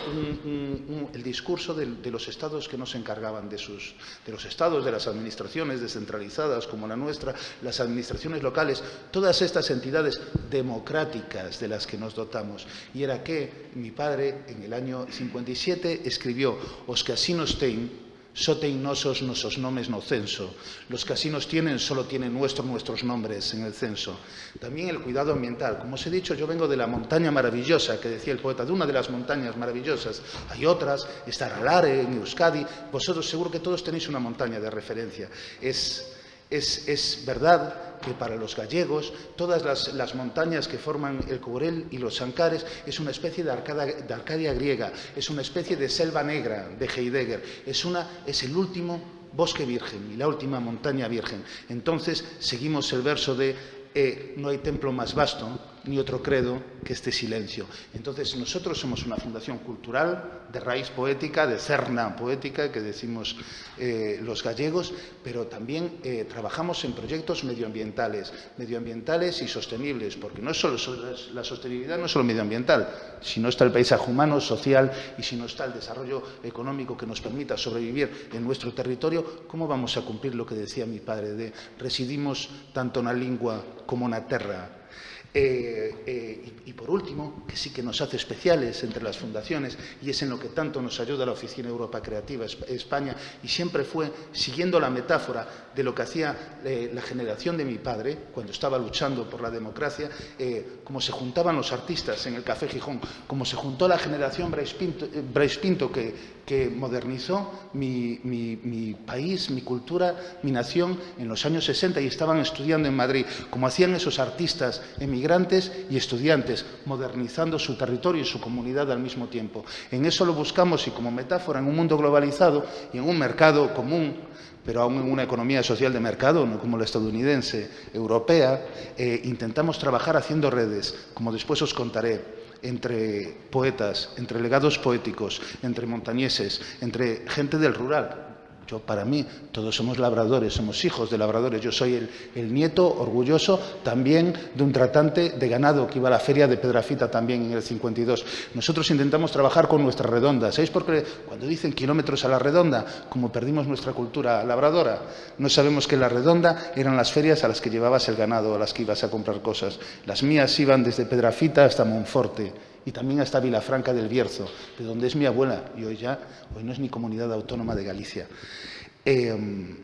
el discurso de, los estados que no se encargaban de, sus, de los estados, de las administraciones descentralizadas como la nuestra, las administraciones locales, todas estas entidades democráticas de las que nos dotamos. Y era que mi padre en el año 57 escribió Os casinos ten só ten nosos nosos nomes no censo. Los casinos tienen, solo tienen nuestros, nuestros nombres en el censo. También el cuidado ambiental. Como os he dicho, yo vengo de la montaña maravillosa, que decía el poeta, de una de las montañas maravillosas. Hay otras, está Ralare, en Euskadi. Vosotros seguro que todos tenéis una montaña de referencia. Es es, verdad que para los gallegos todas las, montañas que forman el Courel y los Ancares es una especie de, Arcadia griega, es una especie de selva negra de Heidegger, es el último bosque virgen y la última montaña virgen. Entonces seguimos el verso de eh, no hay templo más vasto ni otro credo que este silencio. Entonces, nosotros somos una fundación cultural de raíz poética, de cerna poética, que decimos eh, los gallegos, pero también eh, trabajamos en proyectos medioambientales, medioambientales y sostenibles, porque no solo la sostenibilidad no es solo medioambiental, si no está el paisaje humano, social y si no está el desarrollo económico que nos permita sobrevivir en nuestro territorio, ¿cómo vamos a cumplir lo que decía mi padre de residimos tanto en la lengua como en la tierra? Eh, eh, y, por último, que sí que nos hace especiales entre las fundaciones y es en lo que tanto nos ayuda la Oficina Europa Creativa España y siempre fue siguiendo la metáfora de lo que hacía eh, la generación de mi padre cuando estaba luchando por la democracia, como se juntaban los artistas en el Café Gijón, como se juntó la generación Brais Pinto, que, que, modernizó mi, país, mi cultura, mi nación en los años 60 y estaban estudiando en Madrid, como hacían esos artistas emigrantes migrantes y estudiantes, modernizando su territorio y su comunidad al mismo tiempo. En eso lo buscamos y como metáfora en un mundo globalizado y en un mercado común, pero aún en una economía social de mercado, no como la estadounidense, europea, eh, intentamos trabajar haciendo redes, como después os contaré, entre poetas, entre legados poéticos, entre montañeses, entre gente del rural, yo, para mí, todos somos labradores, somos hijos de labradores. Yo soy el, nieto orgulloso también de un tratante de ganado que iba a la feria de Pedrafita también en el 52. Nosotros intentamos trabajar con nuestra redonda. ¿Sabéis por qué? Cuando dicen kilómetros a la redonda, como perdimos nuestra cultura labradora, no sabemos que la redonda eran las ferias a las que llevabas el ganado, a las que ibas a comprar cosas. Las mías iban desde Pedrafita hasta Monforte y también hasta Vilafranca del Bierzo, de donde es mi abuela, y hoy ya, hoy no es ni comunidad autónoma de Galicia. Em,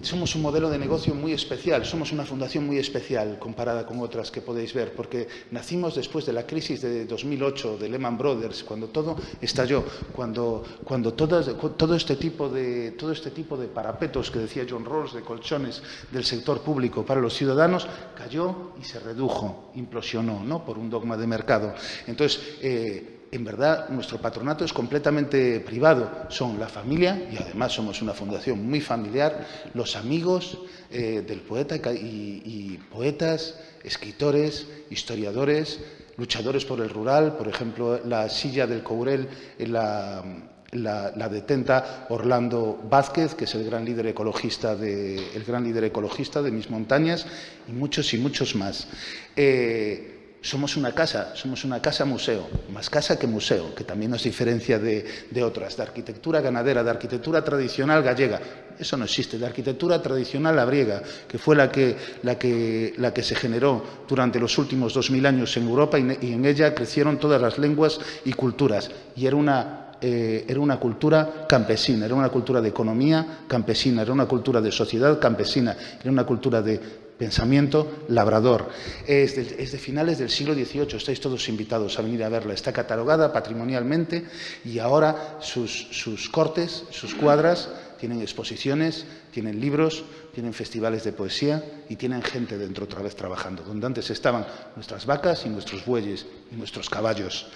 somos un modelo de negocio muy especial, somos una fundación muy especial comparada con otras que podéis ver, porque nacimos después de la crisis de 2008 de Lehman Brothers, cuando todo estalló, cuando, cuando todo, este tipo de, todo este tipo de parapetos que decía John Rawls, de colchones del sector público para los ciudadanos, cayó y se redujo, implosionó, ¿no? por un dogma de mercado. Entonces, eh, en verdad nuestro patronato es completamente privado, son la familia y además somos una fundación muy familiar, los amigos eh, del poeta y, poetas, escritores, historiadores, luchadores por el rural, por ejemplo, la silla del Courel, la, la, detenta Orlando Vázquez, que es el gran líder ecologista de, el gran líder ecologista de mis montañas, y muchos y muchos más. Eh, somos una casa, somos una casa museo, más casa que museo, que también nos diferencia de, otras, de arquitectura ganadera, de arquitectura tradicional gallega. Eso no existe, de arquitectura tradicional labriega, que fue la que, la que, la que se generó durante los últimos dos mil años en Europa y, en ella crecieron todas las lenguas y culturas. Y era una eh, era una cultura campesina, era una cultura de economía campesina, era una cultura de sociedad campesina, era una cultura de pensamiento labrador. Es de, finales del siglo XVIII, estáis todos invitados a venir a verla. Está catalogada patrimonialmente y ahora sus, cortes, sus cuadras, tienen exposiciones, tienen libros, tienen festivales de poesía y tienen gente dentro otra vez trabajando, donde antes estaban nuestras vacas y nuestros bueyes y nuestros caballos.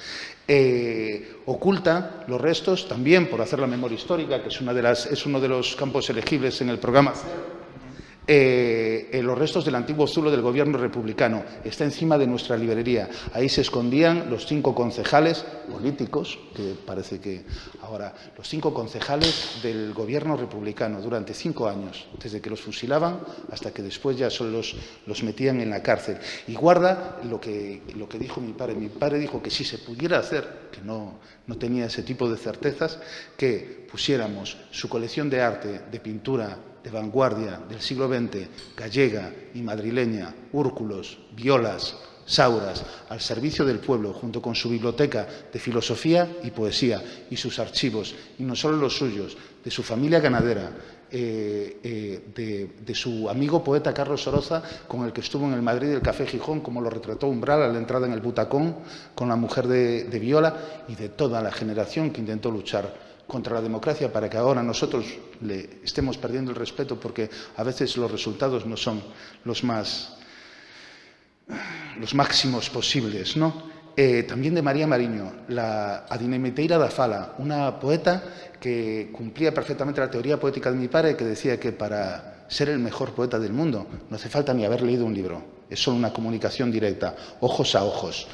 Eh, oculta los restos también por hacer la memoria histórica, que es, una de las, es uno de los campos elegibles en el programa eh, en los restos del antiguo zulo del gobierno republicano. Está encima de nuestra librería. Ahí se escondían los cinco concejales políticos, que parece que ahora, los cinco concejales del gobierno republicano durante cinco años, desde que los fusilaban hasta que después ya solo los, los metían en la cárcel. Y guarda lo que, lo que dijo mi padre. Mi padre dijo que si se pudiera hacer, que no, no tenía ese tipo de certezas, que pusiéramos su colección de arte, de pintura, de vanguardia del siglo XX, gallega y madrileña, úrculos, violas, sauras, al servicio del pueblo, junto con su biblioteca de filosofía y poesía y sus archivos, y no solo los suyos, de su familia ganadera, eh, eh, de, su amigo poeta Carlos Soroza, con el que estuvo en el Madrid del Café Gijón, como lo retrató Umbral a la entrada en el Butacón, con la mujer de, de Viola, y de toda la generación que intentó luchar contra la democracia para que ahora nosotros le estemos perdiendo el respeto porque a veces los resultados no son los más los máximos posibles, ¿no? Eh, también de María Mariño, la Adinemeteira da Fala, una poeta que cumplía perfectamente la teoría poética de mi padre, que decía que para ser el mejor poeta del mundo no hace falta ni haber leído un libro, es solo una comunicación directa, ojos a ojos.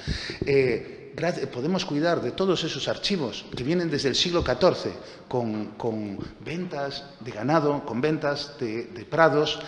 Eh, podemos cuidar de todos esos archivos que vienen desde el siglo XIV, con, ventas de ganado, con ventas de, prados,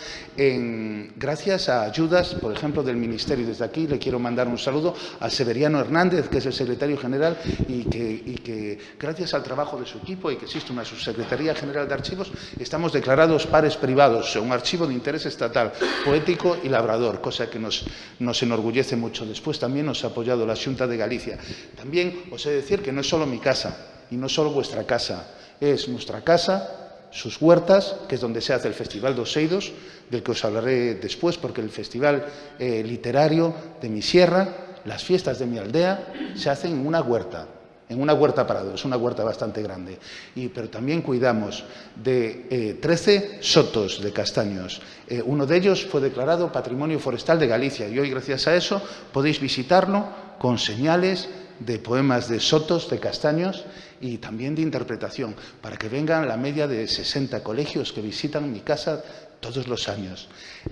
gracias a ayudas, por ejemplo, del Ministerio. Desde aquí le quiero mandar un saludo a Severiano Hernández, que es el secretario general, y que, gracias al trabajo de su equipo y que existe una subsecretaría general de archivos, estamos declarados pares privados, un archivo de interés estatal, poético y labrador, cosa que nos, nos enorgullece mucho. Después también nos ha apoyado la Junta de Galicia. También os he de decir que no es solo mi casa y no es solo vuestra casa, es nuestra casa, sus huertas, que es donde se hace el Festival de Oseidos, del que os hablaré después, porque el Festival eh, Literario de mi sierra, las fiestas de mi aldea, se hacen en una huerta, en una huerta parado, es una huerta bastante grande. Y, pero también cuidamos de 13 eh, sotos de castaños. Eh, uno de ellos fue declarado Patrimonio Forestal de Galicia y hoy, gracias a eso, podéis visitarlo con señales de poemas de sotos, de castaños y también de interpretación, para que vengan la media de 60 colegios que visitan mi casa todos los años.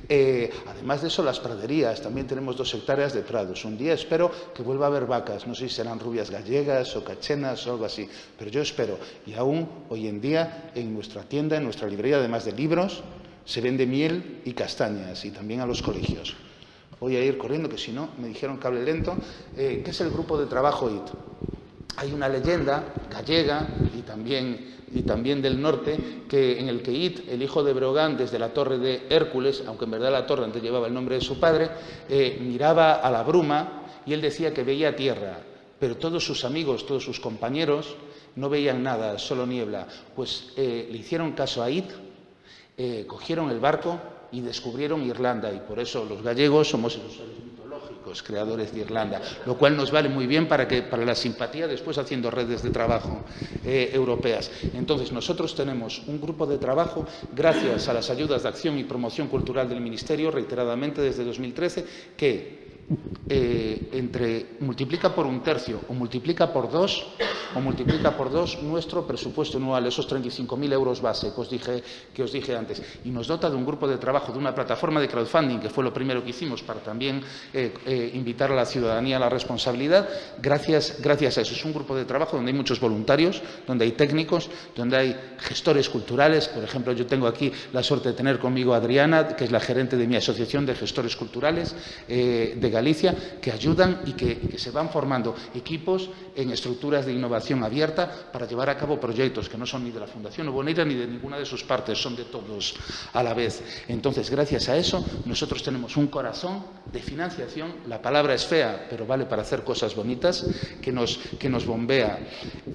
Eh, además de eso, las praderías, también tenemos dos hectáreas de prados. Un día espero que vuelva a haber vacas, no sé si serán rubias gallegas o cachenas o algo así, pero yo espero. Y aún hoy en día en nuestra tienda, en nuestra librería, además de libros, se vende miel y castañas y también a los colegios. Voy a ir corriendo, que si no, me dijeron cable lento. Eh, ¿Qué es el grupo de trabajo IT? Hay una leyenda gallega y también, y también del norte que, en el que It, el hijo de Brogan, desde la torre de Hércules, aunque en verdad la torre antes llevaba el nombre de su padre, eh, miraba a la bruma y él decía que veía tierra, pero todos sus amigos, todos sus compañeros no veían nada, solo niebla. Pues eh, le hicieron caso a It, cogieron el barco y descubrieron Irlanda y por eso los gallegos somos los mitológicos creadores de Irlanda, lo cual nos vale muy bien para, que, para la simpatía después haciendo redes de trabajo eh, europeas. Entonces nosotros tenemos un grupo de trabajo gracias a las ayudas de acción y promoción cultural del Ministerio reiteradamente desde 2013 que eh, entre multiplica por un tercio o multiplica por dos o multiplica por dos nuestro presupuesto anual, esos 35.000 euros base que os, dije, que os dije antes, y nos dota de un grupo de trabajo, de una plataforma de crowdfunding, que fue lo primero que hicimos para también eh, eh, invitar a la ciudadanía a la responsabilidad, gracias, gracias a eso. Es un grupo de trabajo donde hay muchos voluntarios, donde hay técnicos, donde hay gestores culturales, por ejemplo, yo tengo aquí la suerte de tener conmigo a Adriana, que es la gerente de mi asociación de gestores culturales de Galicia, que ayudan y que, se van formando equipos en estructuras de innovación abierta para llevar a cabo proyectos que no son ni de la Fundación Ubonera ni de ninguna de sus partes, son de todos a la vez. Entonces, gracias a eso, nosotros tenemos un corazón de financiación, la palabra es fea, pero vale para hacer cosas bonitas, que nos, que nos bombea.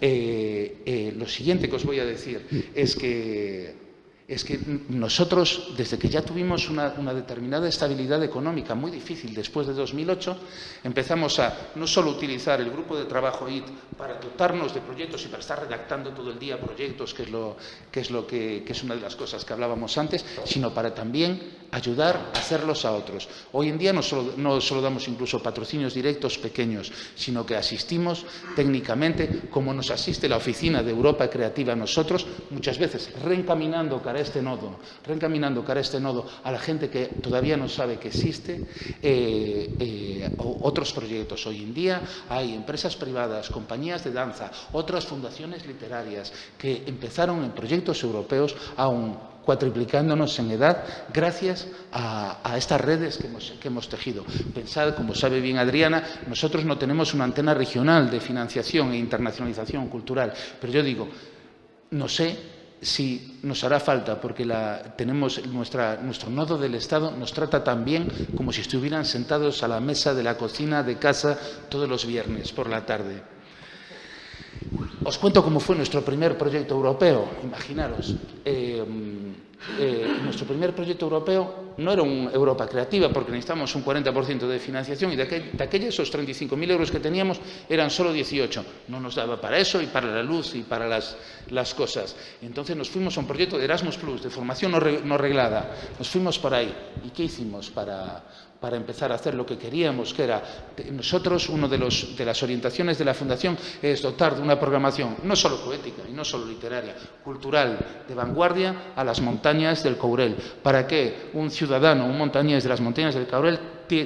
Eh, eh, lo siguiente que os voy a decir es que es que nosotros, desde que ya tuvimos una, determinada estabilidad económica muy difícil después de 2008, empezamos a no solo utilizar el grupo de trabajo IT para dotarnos de proyectos y para estar redactando todo el día proyectos, que es, lo, que, es, lo que, que es una de las cosas que hablábamos antes, sino para también ayudar a hacerlos a otros. Hoy en día no solo, no solo damos incluso patrocinios directos pequeños, sino que asistimos técnicamente, como nos asiste la Oficina de Europa Creativa a nosotros, muchas veces reencaminando cara a este nodo, reencaminando cara a este nodo a la gente que todavía no sabe que existe, eh, eh, otros proyectos. Hoy en día hay empresas privadas, compañías de danza, otras fundaciones literarias que empezaron en proyectos europeos aún cuatriplicándonos en edad gracias a, estas redes que hemos, tejido. Pensad, como sabe bien Adriana, nosotros no tenemos una antena regional de financiación e internacionalización cultural, pero yo digo, no sé si nos hará falta, porque la, tenemos nuestro nodo del Estado nos trata tan bien como si estuvieran sentados a la mesa de la cocina de casa todos los viernes por la tarde. Os cuento cómo fue nuestro primer proyecto europeo. Imaginaros, eh, eh, nuestro primer proyecto europeo no era un Europa creativa, porque necesitábamos un 40% de financiación y de, esos 35.000 euros que teníamos eran solo 18. No nos daba para eso y para la luz y para las, cosas. Entonces nos fuimos a un proyecto de Erasmus Plus, de formación no reglada. Nos fuimos por ahí. ¿Y qué hicimos para, para empezar a hacer lo que queríamos, que era, nosotros, una de, de las orientaciones de la Fundación es dotar de una programación no solo poética y no solo literaria, cultural, de vanguardia a las montañas del Courel, para que un ciudadano, un montañés de las montañas del Courel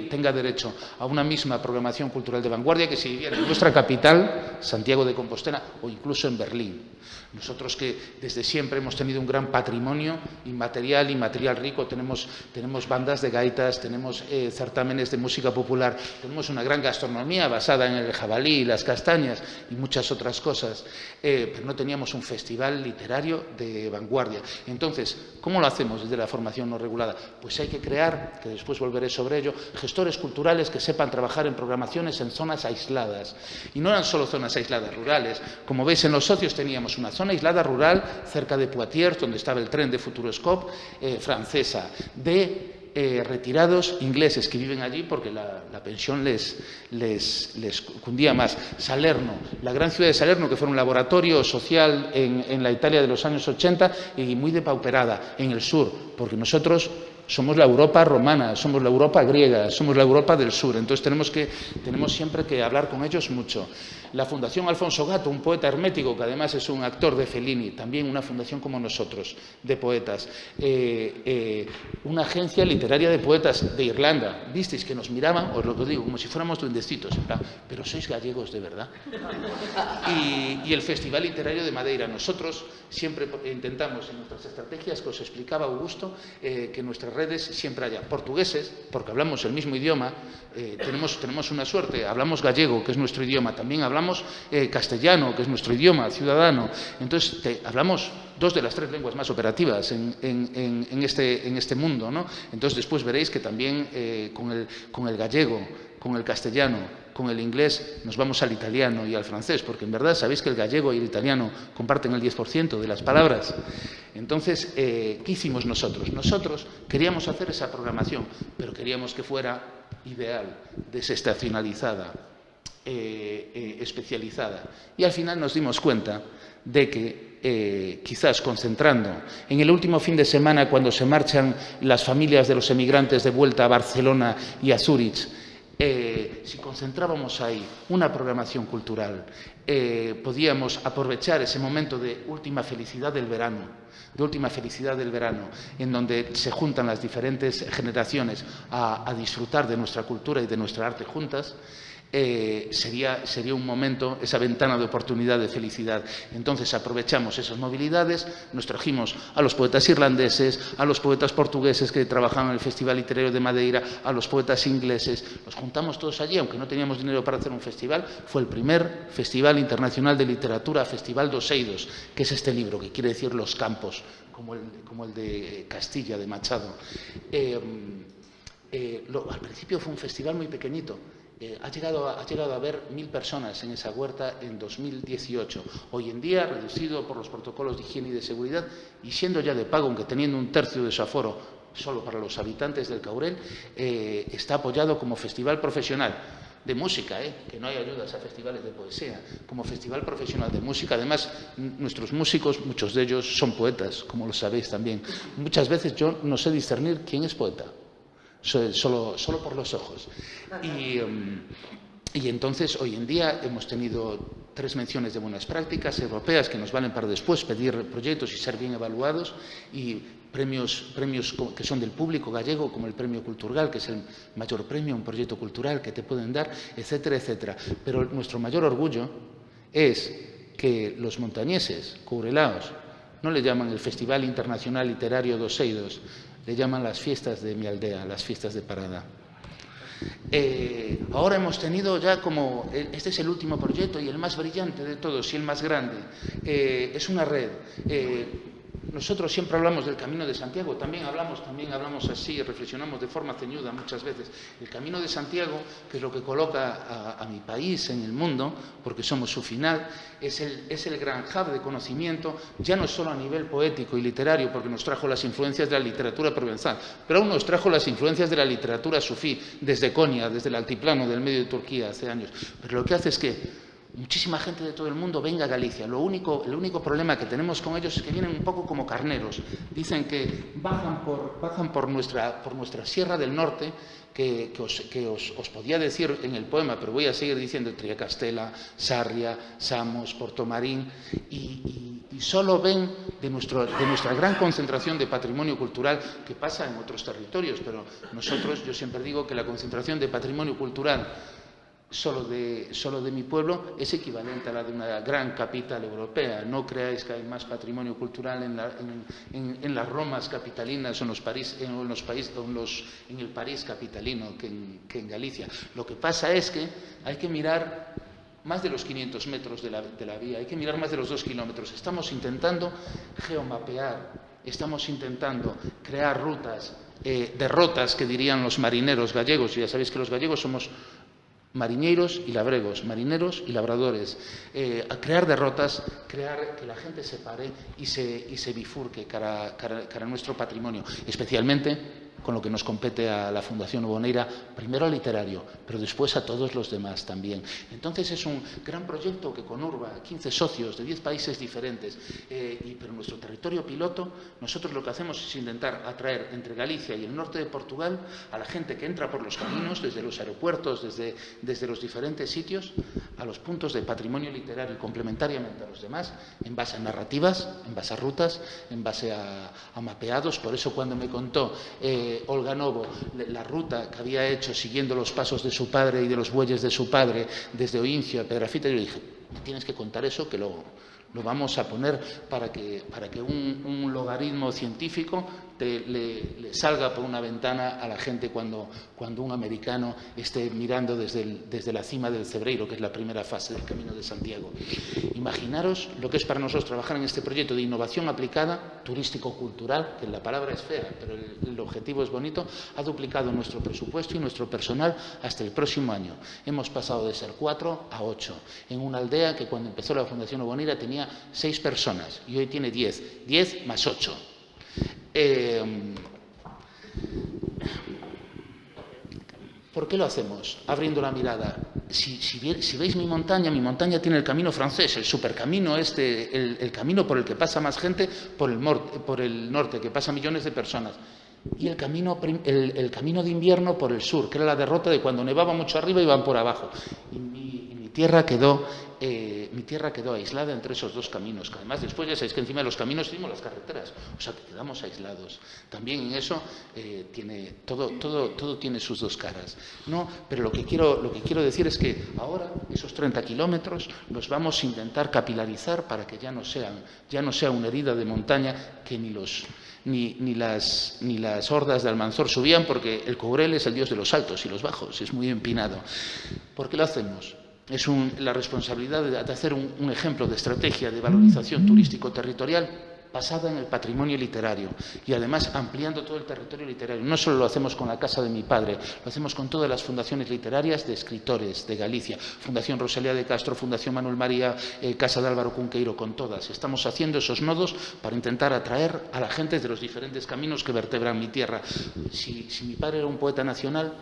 tenga derecho a una misma programación cultural de vanguardia que si viviera en nuestra capital, Santiago de Compostela, o incluso en Berlín. Nosotros que desde siempre hemos tenido un gran patrimonio inmaterial y material rico, tenemos, tenemos bandas de gaitas, tenemos eh, certámenes de música popular, tenemos una gran gastronomía basada en el jabalí, las castañas y muchas otras cosas, eh, pero no teníamos un festival literario de vanguardia. Entonces, ¿cómo lo hacemos desde la formación no regulada? Pues hay que crear, que después volveré sobre ello, gestores culturales que sepan trabajar en programaciones en zonas aisladas. Y no eran solo zonas aisladas rurales, como veis en los socios teníamos una zona aislada rural cerca de Poitiers, donde estaba el tren de Futuroscope eh, francesa, de eh, retirados ingleses que viven allí porque la, pensión les, les, les, cundía más. Salerno, la gran ciudad de Salerno, que fue un laboratorio social en, en la Italia de los años 80 y muy depauperada en el sur, porque nosotros somos la Europa romana, somos la Europa griega, somos la Europa del sur. Entonces tenemos, que, tenemos siempre que hablar con ellos mucho. La Fundación Alfonso Gato, un poeta hermético que además es un actor de Fellini, también una fundación como nosotros, de poetas. Eh, eh, una agencia literaria de poetas de Irlanda. Visteis que nos miraban, os lo digo, como si fuéramos duendecitos, pero sois gallegos de verdad. Y, el Festival Literario de Madeira. Nosotros siempre intentamos en nuestras estrategias, que os explicaba Augusto, eh, que nuestras redes siempre haya portugueses, porque hablamos el mismo idioma, tenemos, tenemos una suerte, hablamos gallego, que es nuestro idioma, también hablamos eh, castellano, que es nuestro idioma ciudadano. Entonces, hablamos dos de las tres lenguas más operativas en, este, en este, mundo. ¿no? Entonces, después veréis que también eh, con, el, con el gallego, con el castellano, con el inglés nos vamos al italiano y al francés, porque en verdad sabéis que el gallego y el italiano comparten el 10% de las palabras. Entonces, eh, ¿qué hicimos nosotros? Nosotros queríamos hacer esa programación, pero queríamos que fuera ideal, desestacionalizada, eh, eh, especializada. Y al final nos dimos cuenta de que eh, quizás concentrando en el último fin de semana cuando se marchan las familias de los emigrantes de vuelta a Barcelona y a Zúrich, si concentrábamos ahí una programación cultural, podíamos aprovechar ese momento de última felicidad del verano, de última felicidad del verano, en donde se juntan las diferentes generaciones a disfrutar de nuestra cultura y de nuestra arte juntas, eh, sería, un momento, esa ventana de oportunidad de felicidad. Entonces aprovechamos esas movilidades, nos trajimos a los poetas irlandeses, a los poetas portugueses que trabajaban en el Festival Literario de Madeira, a los poetas ingleses, nos juntamos todos allí, aunque no teníamos dinero para hacer un festival, fue el primer Festival Internacional de Literatura, Festival dos Eidos, que es este libro, que quiere decir los campos, como el, como el de Castilla, de Machado. Eh, eh, al principio fue un festival muy pequeñito, eh, ha, llegado a, ha llegado a haber mil personas en esa huerta en 2018. Hoy en día, reducido por los protocolos de higiene y de seguridad, y siendo ya de pago, aunque teniendo un tercio de su aforo solo para los habitantes del Caurel, eh, está apoyado como festival profesional. de música, ¿eh? que no hay ayudas a festivales de poesía, como festival profesional de música. Además, nuestros músicos, muchos de ellos son poetas, como lo sabéis también. Muchas veces yo no sé discernir quién es poeta, solo, solo por los ojos. Y, em, y entonces, hoy en día, hemos tenido tres menciones de buenas prácticas europeas que nos valen para después pedir proyectos y ser bien evaluados y premios, premios que son del público gallego, como el Premio Cultural, que es el mayor premio, un proyecto cultural que te pueden dar, etcétera, etcétera. Pero nuestro mayor orgullo es que los montañeses, courelaos, no le llaman el Festival Internacional Literario dos le llaman las fiestas de mi aldea, las fiestas de Parada. Eh, ahora hemos tenido ya como, eh, este es el último proyecto y el más brillante de todos y el más grande, eh, es una red. Nosotros siempre hablamos del Camino de Santiago, también hablamos, también hablamos así, reflexionamos de forma ceñuda muchas veces. El Camino de Santiago, que es lo que coloca a, mi país en el mundo, porque somos su final, es el, es el gran hub de conocimiento, ya no solo a nivel poético y literario, porque nos trajo las influencias de la literatura provenzal, pero aún nos trajo las influencias de la literatura sufí, desde Konya, desde el altiplano del medio de Turquía hace años. Pero lo que hace es que muchísima gente de todo el mundo venga a Galicia. Lo único, el único problema que tenemos con ellos es que vienen un poco como carneros. Dicen que bajan por, nuestra, por nuestra Sierra del Norte, que, os, podía decir en el poema, pero voy a seguir diciendo Triacastela, Sarria, Samos, Portomarín, y, y, solo ven de, de nuestra gran concentración de patrimonio cultural que pasa en otros territorios, pero nosotros, yo siempre digo que la concentración de patrimonio cultural solo de, solo de mi pueblo es equivalente a la de una gran capital europea. No creáis que hay más patrimonio cultural en, en, las Romas capitalinas o en, los París, en, los países, los, en el París capitalino que en, Galicia. Lo que pasa es que hay que mirar más de los 500 metros de la, de la vía, hay que mirar más de los dos kilómetros. Estamos intentando geomapear, estamos intentando crear rutas, eh, derrotas que dirían los marineros gallegos. Ya sabéis que los gallegos somos marineros y labregos, marineros y labradores, eh, a crear derrotas, crear que la gente se pare y se, y se bifurque cara, cara, cara a nuestro patrimonio, especialmente con lo que nos compete a la Fundación Boneira, primero al literario, pero después a todos los demás también. Entonces es un gran proyecto que conurba 15 socios de 10 países diferentes, eh, pero nuestro territorio piloto, nosotros lo que hacemos es intentar atraer entre Galicia y el norte de Portugal a la gente que entra por los caminos, desde los aeropuertos, desde, desde los diferentes sitios, a los puntos de patrimonio literario y complementariamente a los demás, en base a narrativas, en base a rutas, en base a, mapeados. Por eso cuando me contó... Eh, Olga Novo la ruta que había hecho siguiendo los pasos de su padre y de los bueyes de su padre desde Oincio a Pedrafita, yo dije, tienes que contar eso que lo, lo vamos a poner para que, para que un, logaritmo científico le, salga por una ventana a la gente cuando, cuando un americano esté mirando desde, desde, la cima del Cebreiro, que es la primera fase del Camino de Santiago. Imaginaros lo que es para nosotros trabajar en este proyecto de innovación aplicada, turístico-cultural, que la palabra es fea, pero el, el objetivo es bonito, ha duplicado nuestro presupuesto y nuestro personal hasta el próximo año. Hemos pasado de ser cuatro a ocho, en una aldea que cuando empezó la Fundación Obonira tenía seis personas y hoy tiene diez. Diez más ocho. Eh, ¿Por qué lo hacemos? Abriendo la mirada. Si, veis mi montaña, mi montaña tiene el camino francés, el supercamino este, el, camino por el que pasa más gente por el, norte, que pasa millones de personas y el camino, de invierno por el sur, que era la derrota de cuando nevaba mucho arriba y iban por abajo. Y mi, mi tierra quedó eh, mi tierra quedó aislada entre esos dos caminos, que además después ya sabéis que encima de los caminos tenemos las carreteras, o sea que quedamos aislados. También en eso eh, tiene, todo, todo, todo tiene sus dos caras. No, pero lo que, quiero, lo que quiero decir es que ahora esos 30 kilómetros los vamos a intentar capilarizar para que ya no sean, ya no sea una herida de montaña que ni los ni, ni, las, ni las hordas de Almanzor subían porque el Cobrel es el dios de los altos y los bajos, es muy empinado. ¿Por qué lo hacemos? Es la responsabilidad de, hacer un, ejemplo de estrategia de valorización turístico-territorial basada en el patrimonio literario y además ampliando todo el territorio literario. No solo lo hacemos con la Casa de mi padre, lo hacemos con todas las fundaciones literarias de escritores de Galicia, Fundación Rosalía de Castro, Fundación Manuel María, eh, Casa de Álvaro Cunqueiro, con todas. Estamos haciendo esos nodos para intentar atraer a la gente de los diferentes caminos que vertebran mi tierra. si mi padre era un poeta nacional,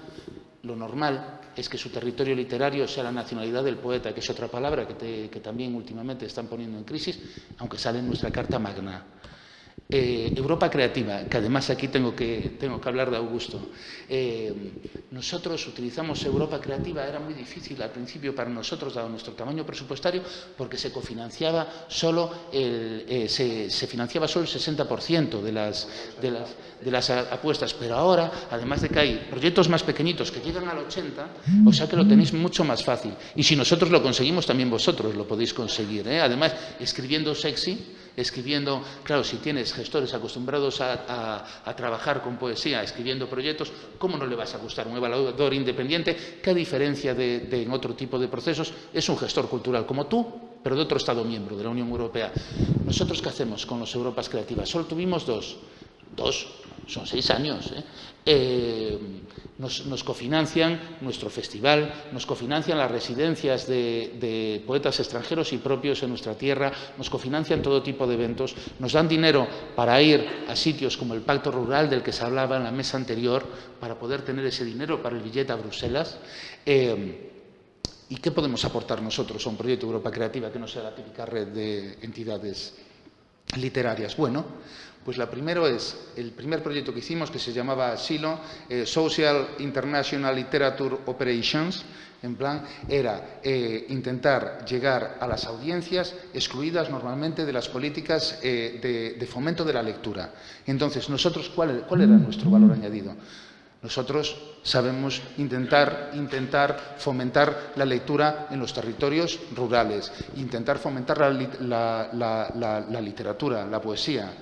lo normal es que su territorio literario sea la nacionalidad del poeta, que es otra palabra que, que también últimamente están poniendo en crisis, aunque sale en nuestra Carta Magna. Eh, Europa Creativa, que además aquí tengo que, tengo que hablar de Augusto. Eh, nosotros utilizamos Europa Creativa, era muy difícil al principio para nosotros, dado nuestro tamaño presupuestario, porque se cofinanciaba solo el, eh, se, financiaba solo el 60% de las, de, las, de las apuestas, pero ahora, además de que hay proyectos más pequeñitos que llegan al 80%, o sea que lo tenéis mucho más fácil. Y si nosotros lo conseguimos, también vosotros lo podéis conseguir. Además, escribiendo sexy, escribiendo, claro, si tienes gestores acostumbrados a, trabajar con poesía, escribiendo proyectos, ¿cómo no le vas a gustar un evaluador independiente que a diferencia de, en otro tipo de procesos es un gestor cultural como tú, pero de otro Estado miembro de la Unión Europea? ¿Nosotros qué hacemos con los Europas Creativas? Solo tuvimos dos, dos, son seis años. ¿eh? Eh, nos, cofinancian nuestro festival, nos cofinancian las residencias de, poetas extranjeros y propios en nuestra tierra, nos cofinancian todo tipo de eventos, nos dan dinero para ir a sitios como el Pacto Rural del que se hablaba en la mesa anterior, para poder tener ese dinero para el billete a Bruselas. Eh, ¿Y qué podemos aportar nosotros a un proyecto Europa Creativa que no sea la típica red de entidades literarias? Bueno, pues la primero es el primer proyecto que hicimos, que se llamaba SILO, eh, Social International Literature Operations, en plan, era eh, intentar llegar a las audiencias excluidas normalmente de las políticas eh, de, fomento de la lectura. Entonces, nosotros, ¿cuál, ¿cuál, era nuestro valor añadido? Nosotros sabemos intentar, intentar fomentar la lectura en los territorios rurales, intentar fomentar la literatura, la poesía,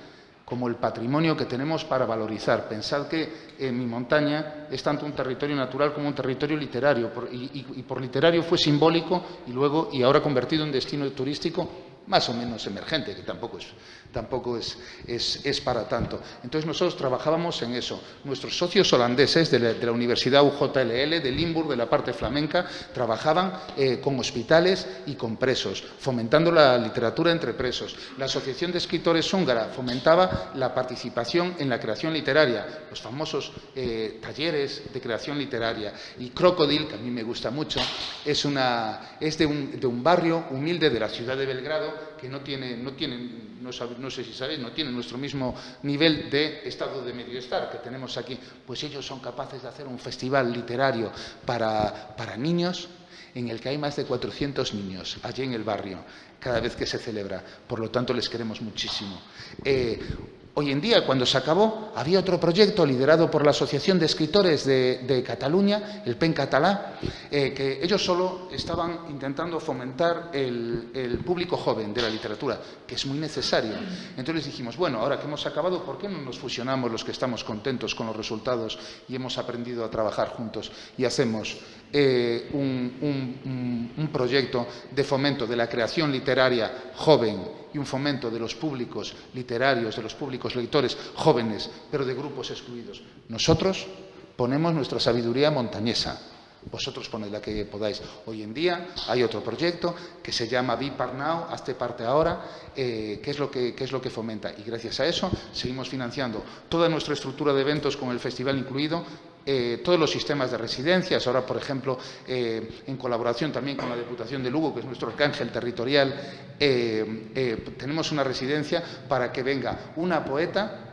como el patrimonio que tenemos para valorizar. Pensad que mi montaña es tanto un territorio natural como un territorio literario, y, y por literario fue simbólico y luego, y ahora convertido en destino turístico, más o menos emergente, que tampoco es tampoco es, para tanto. Entonces nosotros trabajábamos en eso. Nuestros socios holandeses de la, Universidad UJLL, de Limburg, de la parte flamenca, trabajaban eh, con hospitales y con presos, fomentando la literatura entre presos. La Asociación de Escritores Húngara fomentaba la participación en la creación literaria, los famosos eh, talleres de creación literaria. Y Crocodile, que a mí me gusta mucho, es, de un barrio humilde de la ciudad de Belgrado que no tiene, no tiene no, no, sé si sabéis, no tienen nuestro mismo nivel de estado de medio-estar que tenemos aquí, pues ellos son capaces de hacer un festival literario para, para niños en el que hay más de 400 niños allí en el barrio, cada vez que se celebra. Por lo tanto, les queremos muchísimo. Eh, Hoy en día, cuando se acabó, había otro proyecto liderado por la Asociación de Escritores de, Cataluña, el PEN Catalá, eh, que ellos solo estaban intentando fomentar el, público joven de la literatura, que es muy necesario. Entonces dijimos, bueno, ahora que hemos acabado, ¿por qué no nos fusionamos los que estamos contentos con los resultados y hemos aprendido a trabajar juntos y hacemos eh, un, proyecto de fomento de la creación literaria joven y un fomento de los públicos literarios, de los públicos lectores jóvenes, pero de grupos excluidos. Nosotros ponemos nuestra sabiduría montañesa. Vosotros poned la que podáis. Hoy en día hay otro proyecto que se llama Be Part Now, hazte parte ahora, eh, que, es lo que, es lo que fomenta. Y gracias a eso seguimos financiando toda nuestra estructura de eventos con el festival incluido eh, todos los sistemas de residencias, ahora, por ejemplo, eh, en colaboración también con la Diputación de Lugo, que es nuestro arcángel territorial, eh, tenemos una residencia para que venga una poeta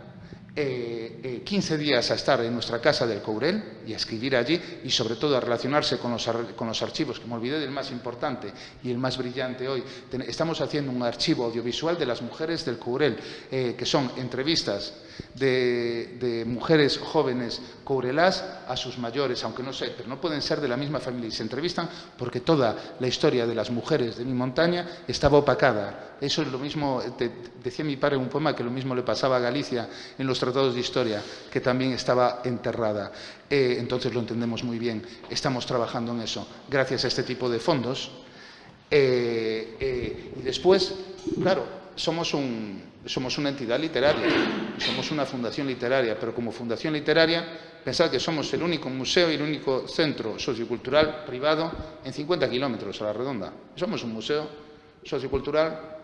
15 días a estar en nuestra casa del Courel y a escribir allí y sobre todo a relacionarse con los, con los archivos, que me olvidé del más importante y el más brillante hoy. estamos haciendo un archivo audiovisual de las mujeres del Courel, que son entrevistas de, mujeres jóvenes courelás a sus mayores, aunque no sé, pero no pueden ser de la misma familia y se entrevistan porque toda la historia de las mujeres de mi montaña estaba opacada. Eso es lo mismo, decía mi padre en un poema que lo mismo le pasaba a Galicia en los tratados de historia, que también estaba enterrada. Eh, entonces lo entendemos muy bien, estamos trabajando en eso. Gracias a este tipo de fondos, eh, eh, y después, claro, somos, un, somos una entidad literaria, somos una fundación literaria, pero como fundación literaria, pensad que somos el único museo y el único centro sociocultural privado en 50 kilómetros a la redonda. Somos un museo sociocultural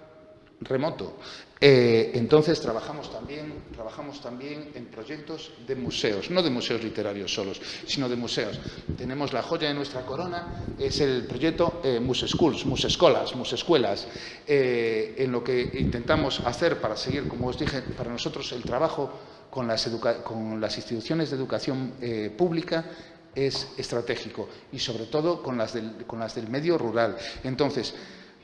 remoto. Eh, entonces trabajamos también, trabajamos también en proyectos de museos, no de museos literarios solos, sino de museos. Tenemos la joya de nuestra corona, es el proyecto eh, Muse Schools, Muse Escolas, Muse Escuelas, eh, en lo que intentamos hacer para seguir, como os dije, para nosotros el trabajo con las, con las instituciones de educación eh, pública es estratégico y sobre todo con las, del, con las del medio rural. Entonces,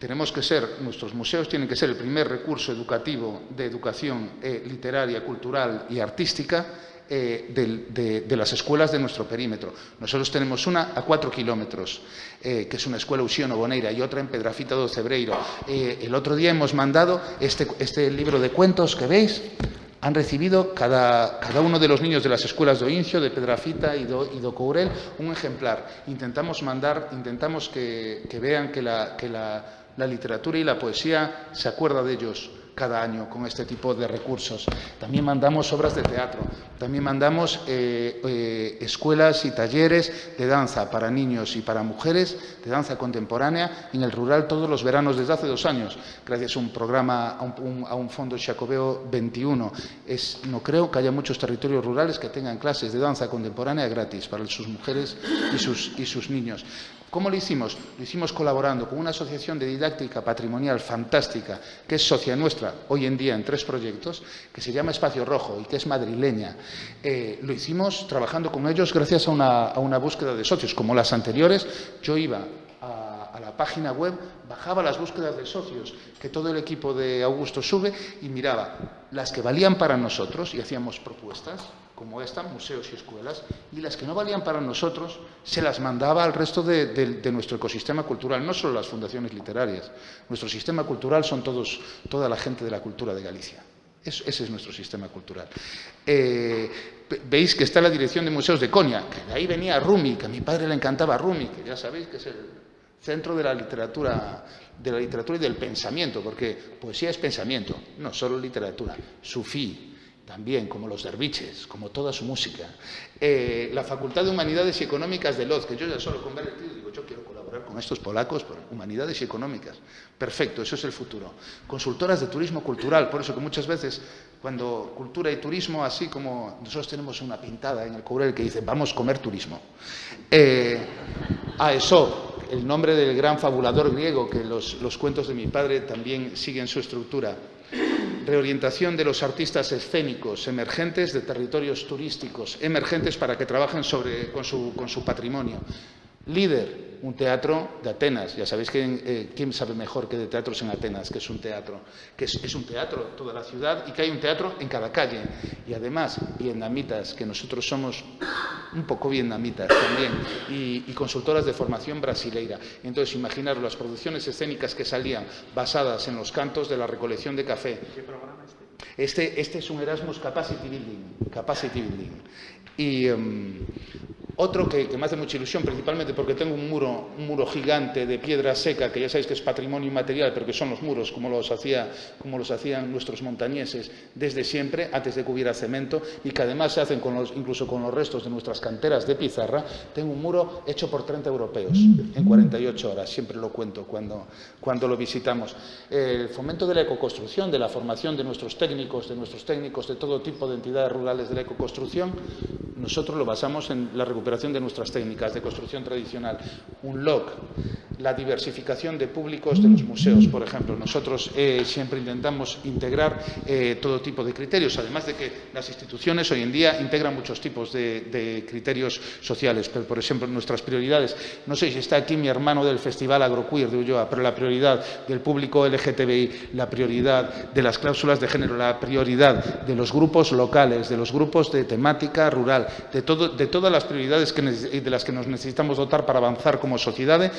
tenemos que ser, nuestros museos tienen que ser el primer recurso educativo de educación eh, literaria, cultural y artística eh, de, las escuelas de nuestro perímetro. Nosotros tenemos una a cuatro kilómetros, eh, que es una escuela Usiano Boneira, y otra en Pedrafita do Cebreiro. El otro día hemos mandado este, este libro de cuentos que veis, han recibido cada, cada, uno de los niños de las escuelas de Oincio, de Pedrafita y y de Courel un ejemplar. Intentamos mandar, intentamos que, que vean que la, que la la literatura y la poesía se acuerda de ellos cada año con este tipo de recursos. También mandamos obras de teatro, también mandamos eh, eh, escuelas y talleres de danza para niños y para mujeres, de danza contemporánea, en el rural todos los veranos desde hace dos años, gracias a un programa, a un, fondo Chacobeo 21. Es, no creo que haya muchos territorios rurales que tengan clases de danza contemporánea gratis para sus mujeres y sus niños. ¿Cómo lo hicimos? Lo hicimos colaborando con una asociación de didáctica patrimonial fantástica, que es socia nuestra hoy en día en tres proyectos, que se llama Espacio Rojo y que es madrileña. Eh, lo hicimos trabajando con ellos gracias a una, búsqueda de socios. Como las anteriores, yo iba a, la página web, bajaba las búsquedas de socios que todo el equipo de Augusto sube y miraba las que valían para nosotros y hacíamos propuestas como esta, museos y escuelas, y las que no valían para nosotros se las mandaba al resto de, nuestro ecosistema cultural, no solo las fundaciones literarias. Nuestro sistema cultural son todos, toda la gente de la cultura de Galicia. Es, ese es nuestro sistema cultural. Eh, veis que está la dirección de museos de Conia, que de ahí venía Rumi, que a mi padre le encantaba Rumi, que ya sabéis que es el centro de la literatura, de la literatura y del pensamiento, porque poesía es pensamiento, no solo literatura. Sufí, también, como los derviches, como toda su música. Eh, la Facultad de Humanidades y Económicas de Lodz, que yo ya solo con ver el título digo, yo quiero colaborar con estos polacos por Humanidades y Económicas. Perfecto, eso es el futuro. Consultoras de turismo cultural, por eso que muchas veces cuando cultura y turismo, así como nosotros tenemos una pintada en el Courel que dice, vamos a comer turismo. Eh, a eso, el nombre del gran fabulador griego, que los, los cuentos de mi padre también siguen su estructura reorientación de los artistas escénicos emergentes de territorios turísticos emergentes para que trabajen sobre, con, su, con su patrimonio. Líder, un teatro de Atenas. Ya sabéis quién, eh, quién sabe mejor que de teatros en Atenas, que es un teatro, que es, es, un teatro toda la ciudad y que hay un teatro en cada calle. Y además, vietnamitas, que nosotros somos un poco vietnamitas también, y, y consultoras de formación brasileira. Entonces, imaginaros las producciones escénicas que salían basadas en los cantos de la recolección de café. ¿Qué programa este? Este, este es un Erasmus Capacity Building. Capacity Building. Y um, otro que, que, me hace mucha ilusión, principalmente porque tengo un muro, un muro gigante de piedra seca, que ya sabéis que es patrimonio inmaterial, pero que son los muros como los, hacía, como los hacían nuestros montañeses desde siempre, antes de que hubiera cemento, y que además se hacen con los, incluso con los restos de nuestras canteras de pizarra. Tengo un muro hecho por 30 europeos en 48 horas, siempre lo cuento cuando, cuando lo visitamos. El fomento de la ecoconstrucción, de la formación de nuestros técnicos, de nuestros técnicos de todo tipo de entidades rurales de la ecoconstrucción, nosotros lo basamos en la recuperación de nuestras técnicas de construcción tradicional. Un LOC, la diversificación de públicos de los museos, por ejemplo. Nosotros eh, siempre intentamos integrar eh, todo tipo de criterios, además de que las instituciones hoy en día integran muchos tipos de, criterios sociales. Pero, por ejemplo, nuestras prioridades, no sé si está aquí mi hermano del Festival Agroqueer de Ulloa, pero la prioridad del público LGTBI, la prioridad de las cláusulas de género, la prioridad de los grupos locales, de los grupos de temática rural, de, todo, de todas las prioridades que, de las que nos necesitamos dotar para avanzar como sociedad,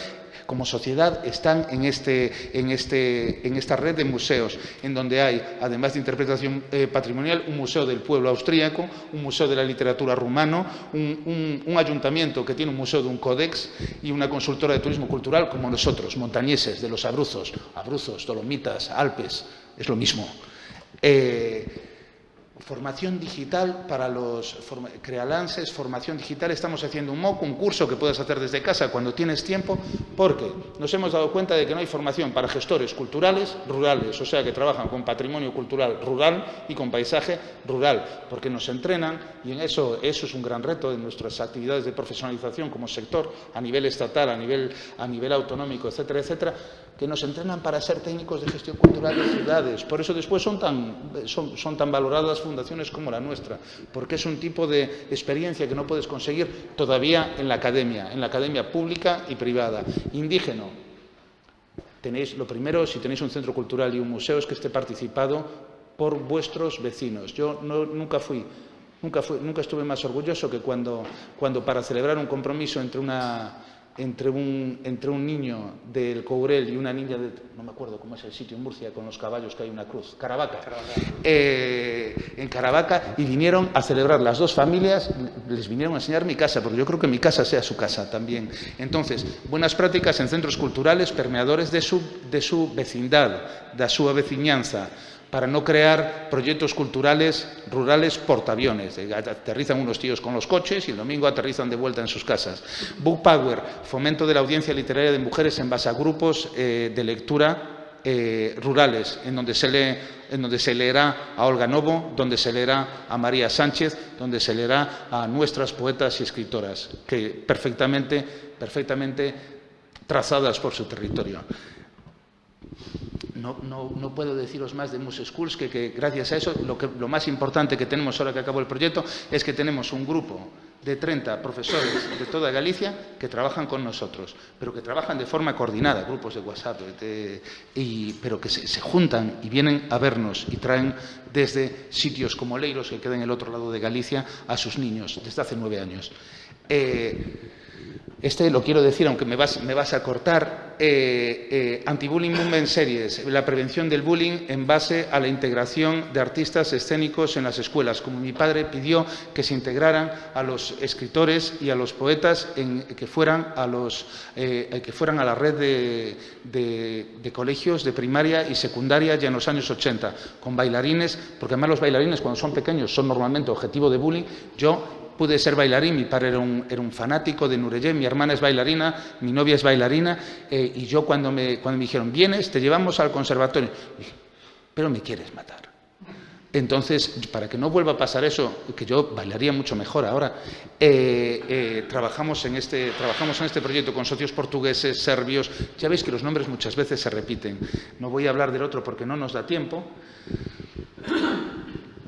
como sociedad están en, este, en, este, en esta red de museos, en donde hay, además de interpretación eh, patrimonial, un museo del pueblo austríaco, un museo de la literatura rumano, un, un, un, ayuntamiento que tiene un museo de un códex y una consultora de turismo cultural como nosotros, montañeses, de los Abruzos, Abruzos, Dolomitas, Alpes, es lo mismo. Eh, Formación digital para los crealances, formación digital. Estamos haciendo un MOOC, un curso que puedes hacer desde casa cuando tienes tiempo, porque nos hemos dado cuenta de que no hay formación para gestores culturales rurales, o sea, que trabajan con patrimonio cultural rural y con paisaje rural, porque nos entrenan y en eso, eso es un gran reto de nuestras actividades de profesionalización como sector a nivel estatal, a nivel, a nivel autonómico, etcétera, etcétera, que nos entrenan para ser técnicos de gestión cultural de ciudades. Por eso después son tan, son, son tan valoradas fundaciones como la nuestra, porque es un tipo de experiencia que no puedes conseguir todavía en la academia, en la academia pública y privada. Indígena. Tenéis, lo primero, si tenéis un centro cultural y un museo, es que esté participado por vuestros vecinos. Yo nunca fui Nunca, fui, nunca, estuve más orgulloso que cuando, cuando, para celebrar un compromiso entre una, entre un, entre un niño del Courel y una niña de, no me acuerdo cómo es el sitio en Murcia, con los caballos que hay una cruz, Caravaca, eh, en Caravaca, y vinieron a celebrar las dos familias, les vinieron a enseñar mi casa, porque yo creo que mi casa sea su casa también. Entonces, buenas prácticas en centros culturales, permeadores de su, de su vecindad, de su veciñanza, para no crear proyectos culturales rurales portaaviones. Aterrizan unos tíos con los coches y el domingo aterrizan de vuelta en sus casas. Book Power, fomento de la audiencia literaria de mujeres en base a grupos eh, de lectura eh, rurales, en donde, se lee, en donde se leerá a Olga Novo, donde se leerá a María Sánchez, donde se leerá a nuestras poetas y escritoras, que perfectamente, perfectamente trazadas por su territorio no, puedo deciros más de Muse Schools que, gracias a eso lo, más importante que tenemos ahora que acabó el proyecto es que tenemos un grupo de 30 profesores de toda Galicia que trabajan con nosotros, pero que trabajan de forma coordinada, grupos de WhatsApp, pero que se, juntan y vienen a vernos y traen desde sitios como Leiros, que queda en el otro lado de Galicia, a sus niños desde hace nueve años. Eh, este lo quiero decir, aunque me vas, a cortar, eh, eh, Anti-Bullying Movement Series, la prevención del bullying en base a la integración de artistas escénicos en las escuelas, como mi padre pidió que se integraran a los escritores y a los poetas que, fueran a los, eh, que fueran a la red de, de, colegios de primaria y secundaria ya en los años 80, con bailarines, porque además los bailarines cuando son pequeños son normalmente objetivo de bullying. Yo pude ser bailarín, mi padre era un, fanático de Nureyé, mi hermana es bailarina, mi novia es bailarina, eh, y yo cuando me, cuando me dijeron, vienes, te llevamos al conservatorio, dije, pero me quieres matar. Entonces, para que no vuelva a pasar eso, que yo bailaría mucho mejor ahora, eh, eh, trabajamos, en este, trabajamos en este proyecto con socios portugueses, serbios, ya veis que los nombres muchas veces se repiten. No voy a hablar del otro porque no nos da tiempo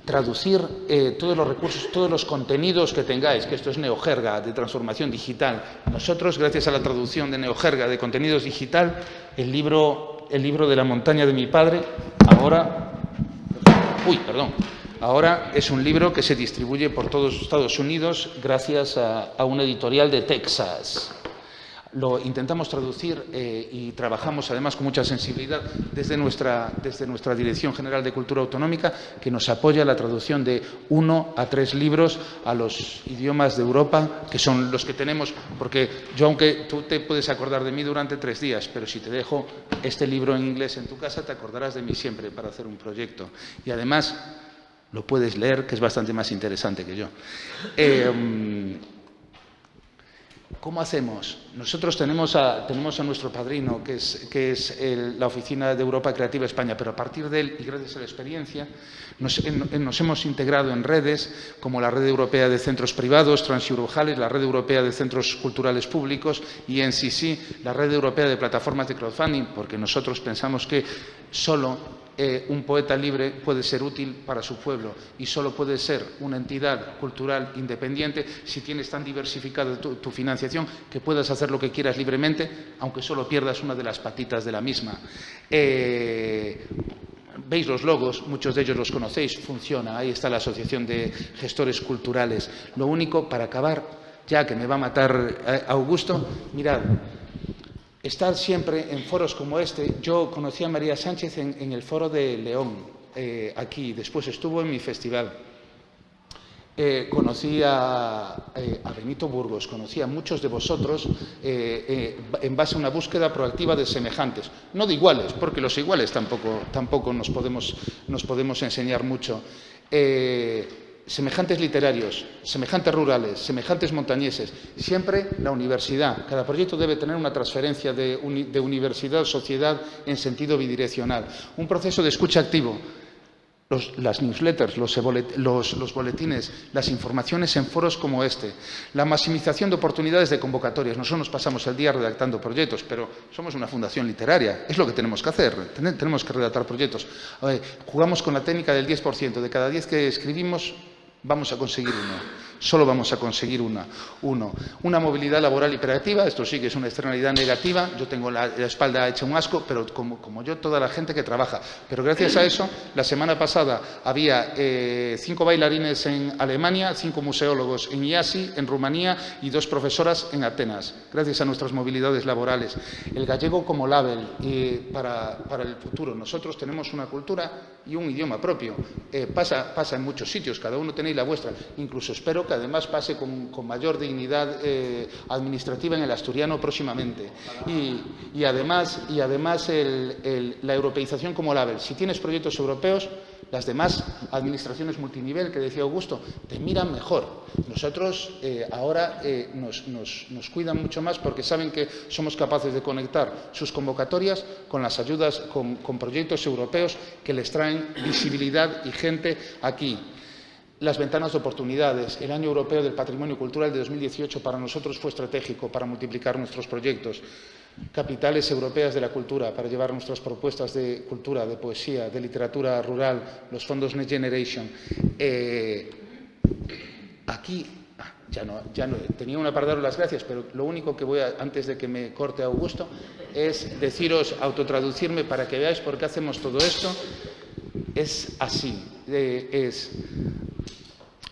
traducir eh, todos los recursos, todos los contenidos que tengáis, que esto es neojerga de transformación digital. Nosotros, gracias a la traducción de neojerga de contenidos digital, el libro, el libro de la montaña de mi padre, ahora, uy, perdón, ahora es un libro que se distribuye por todos Estados Unidos gracias a, a una editorial de Texas lo intentamos traducir eh, y trabajamos además con mucha sensibilidad desde nuestra, desde nuestra Dirección General de Cultura Autonómica, que nos apoya la traducción de uno a tres libros a los idiomas de Europa, que son los que tenemos, porque yo, aunque tú te puedes acordar de mí durante tres días, pero si te dejo este libro en inglés en tu casa, te acordarás de mí siempre para hacer un proyecto. Y además lo puedes leer, que es bastante más interesante que yo. Eh, ¿Cómo hacemos? Nosotros tenemos a, tenemos a nuestro padrino, que es, que es la Oficina de Europa Creativa España, pero a partir de él y gracias a la experiencia nos, hemos integrado en redes como la Red Europea de Centros Privados, Transurujales, la Red Europea de Centros Culturales Públicos y en sí la Red Europea de Plataformas de Crowdfunding, porque nosotros pensamos que solo eh, un poeta libre puede ser útil para su pueblo y solo puede ser una entidad cultural independiente si tienes tan diversificada tu, financiación que puedas hacer lo que quieras libremente, aunque solo pierdas una de las patitas de la misma. Eh, veis los logos, muchos de ellos los conocéis, funciona, ahí está la Asociación de Gestores Culturales. Lo único, para acabar, ya que me va a matar eh, Augusto, mirad, estar siempre en foros como este. Yo conocí a María Sánchez en, el foro de León, eh, aquí, después estuvo en mi festival. Eh, conocí a, eh, Benito Burgos, conocí a muchos de vosotros en base a una búsqueda proactiva de semejantes, no de iguales, porque los iguales tampoco, tampoco nos, podemos, nos podemos enseñar mucho. eh, semejantes literarios, semejantes rurales, semejantes montañeses, siempre la universidad. Cada proyecto debe tener una transferencia de, universidad-sociedad en sentido bidireccional. Un proceso de escucha activo. las newsletters, los, los, boletines, las informaciones en foros como este, la maximización de oportunidades de convocatorias. Nosotros nos pasamos el día redactando proyectos, pero somos una fundación literaria, es lo que tenemos que hacer, tenemos que redactar proyectos. jugamos con la técnica del 10%, de cada 10 que escribimos, vamos a conseguir uno solo vamos a conseguir una, uno. Una movilidad laboral hiperactiva, esto sí que es una externalidad negativa, yo tengo la, espalda hecha un asco, pero como, yo, toda la gente que trabaja. Pero gracias a eso, la semana pasada había eh, cinco bailarines en Alemania, cinco museólogos en IASI, en Rumanía y dos profesoras en Atenas, gracias a nuestras movilidades laborales. El gallego como label eh, para, el futuro. Nosotros tenemos una cultura y un idioma propio. Eh, pasa, pasa en muchos sitios, cada uno tenéis la vuestra. Incluso espero que además pase con, mayor dignidad eh, administrativa en el asturiano próximamente. Y, además, y además la europeización como label. Si tienes proyectos europeos, las demás administraciones multinivel, que decía Augusto, te miran mejor. Nosotros eh, ahora eh, nos, cuidan mucho más porque saben que somos capaces de conectar sus convocatorias con las ayudas, con proyectos europeos que les traen visibilidad y gente aquí las ventanas de oportunidades. El Año Europeo del Patrimonio Cultural de 2018 para nosotros fue estratégico para multiplicar nuestros proyectos. Capitales europeas de la cultura para llevar nuestras propuestas de cultura, de poesía, de literatura rural, los fondos Next Generation. Eh, aquí ya no, ya no, tenía una para daros las gracias, pero lo único que voy a, antes de que me corte Augusto, es deciros, autotraducirme para que veáis por qué hacemos todo esto. Es así, es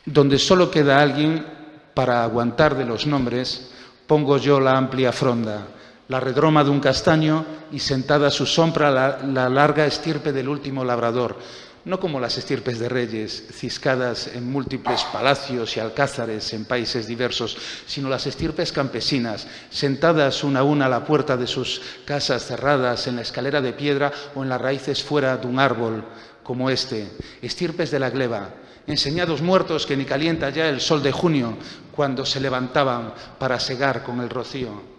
donde solo queda alguien para aguantar de los nombres, pongo yo la amplia fronda, la redroma de un castaño y sentada a su sombra la, larga estirpe del último labrador, no como las estirpes de reyes, ciscadas en múltiples palacios y alcázares en países diversos, sino las estirpes campesinas, sentadas una a una a la puerta de sus casas cerradas, en la escalera de piedra o en las raíces fuera de un árbol como este, estirpes de la gleba, enseñados muertos que ni calienta ya el sol de junio cuando se levantaban para segar con el rocío.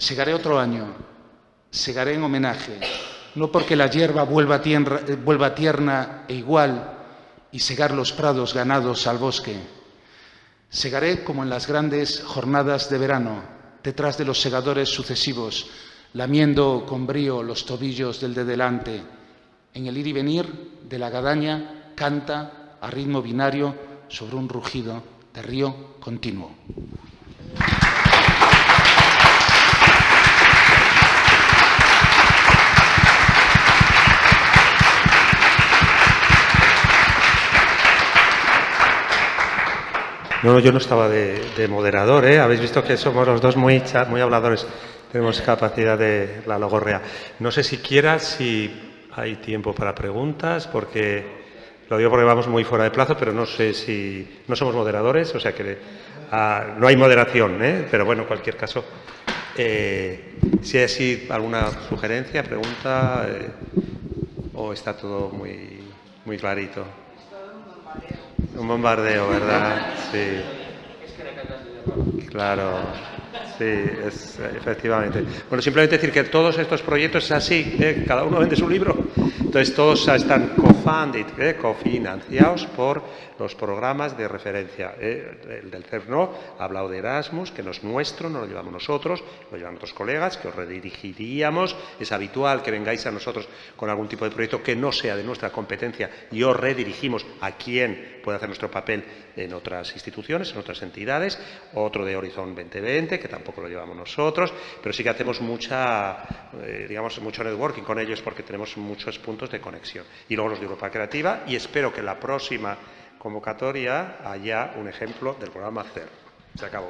Segaré otro año, segaré en homenaje, no porque la hierba vuelva, vuelva tierna e igual y segar los prados ganados al bosque. Segaré como en las grandes jornadas de verano, detrás de los segadores sucesivos, lamiendo con brío los tobillos del de delante, en el ir y venir de la gadaña canta a ritmo binario sobre un rugido de río continuo. No, yo no estaba de, moderador, ¿eh? Habéis visto que somos los dos muy, habladores. Tenemos capacidad de la logorrea. No sé siquiera si hay tiempo para preguntas, porque lo digo porque vamos muy fuera de plazo, pero no sé si... No somos moderadores, o sea que ah, no hay moderación, ¿eh? pero bueno, en cualquier caso, eh, si hay así alguna sugerencia, pregunta, eh, o está todo muy, muy clarito. Un bombardeo, ¿verdad? Sí. Claro. Sí, es, efectivamente. Bueno, simplemente decir que todos estos proyectos es así, ¿eh? cada uno vende su libro, entonces todos están co-funded, ¿eh? cofinanciados por los programas de referencia. ¿eh? El del CERNO ha hablado de Erasmus, que no es nuestro, no lo llevamos nosotros, lo llevan otros colegas, que os redirigiríamos. Es habitual que vengáis a nosotros con algún tipo de proyecto que no sea de nuestra competencia y os redirigimos a quien puede hacer nuestro papel en otras instituciones, en otras entidades. Otro de Horizon 2020, que tampoco lo llevamos nosotros, pero sí que hacemos mucha, eh, digamos, mucho networking con ellos porque tenemos muchos puntos de conexión. Y luego los de Europa Creativa y espero que en la próxima convocatoria haya un ejemplo del programa CER. Se acabó.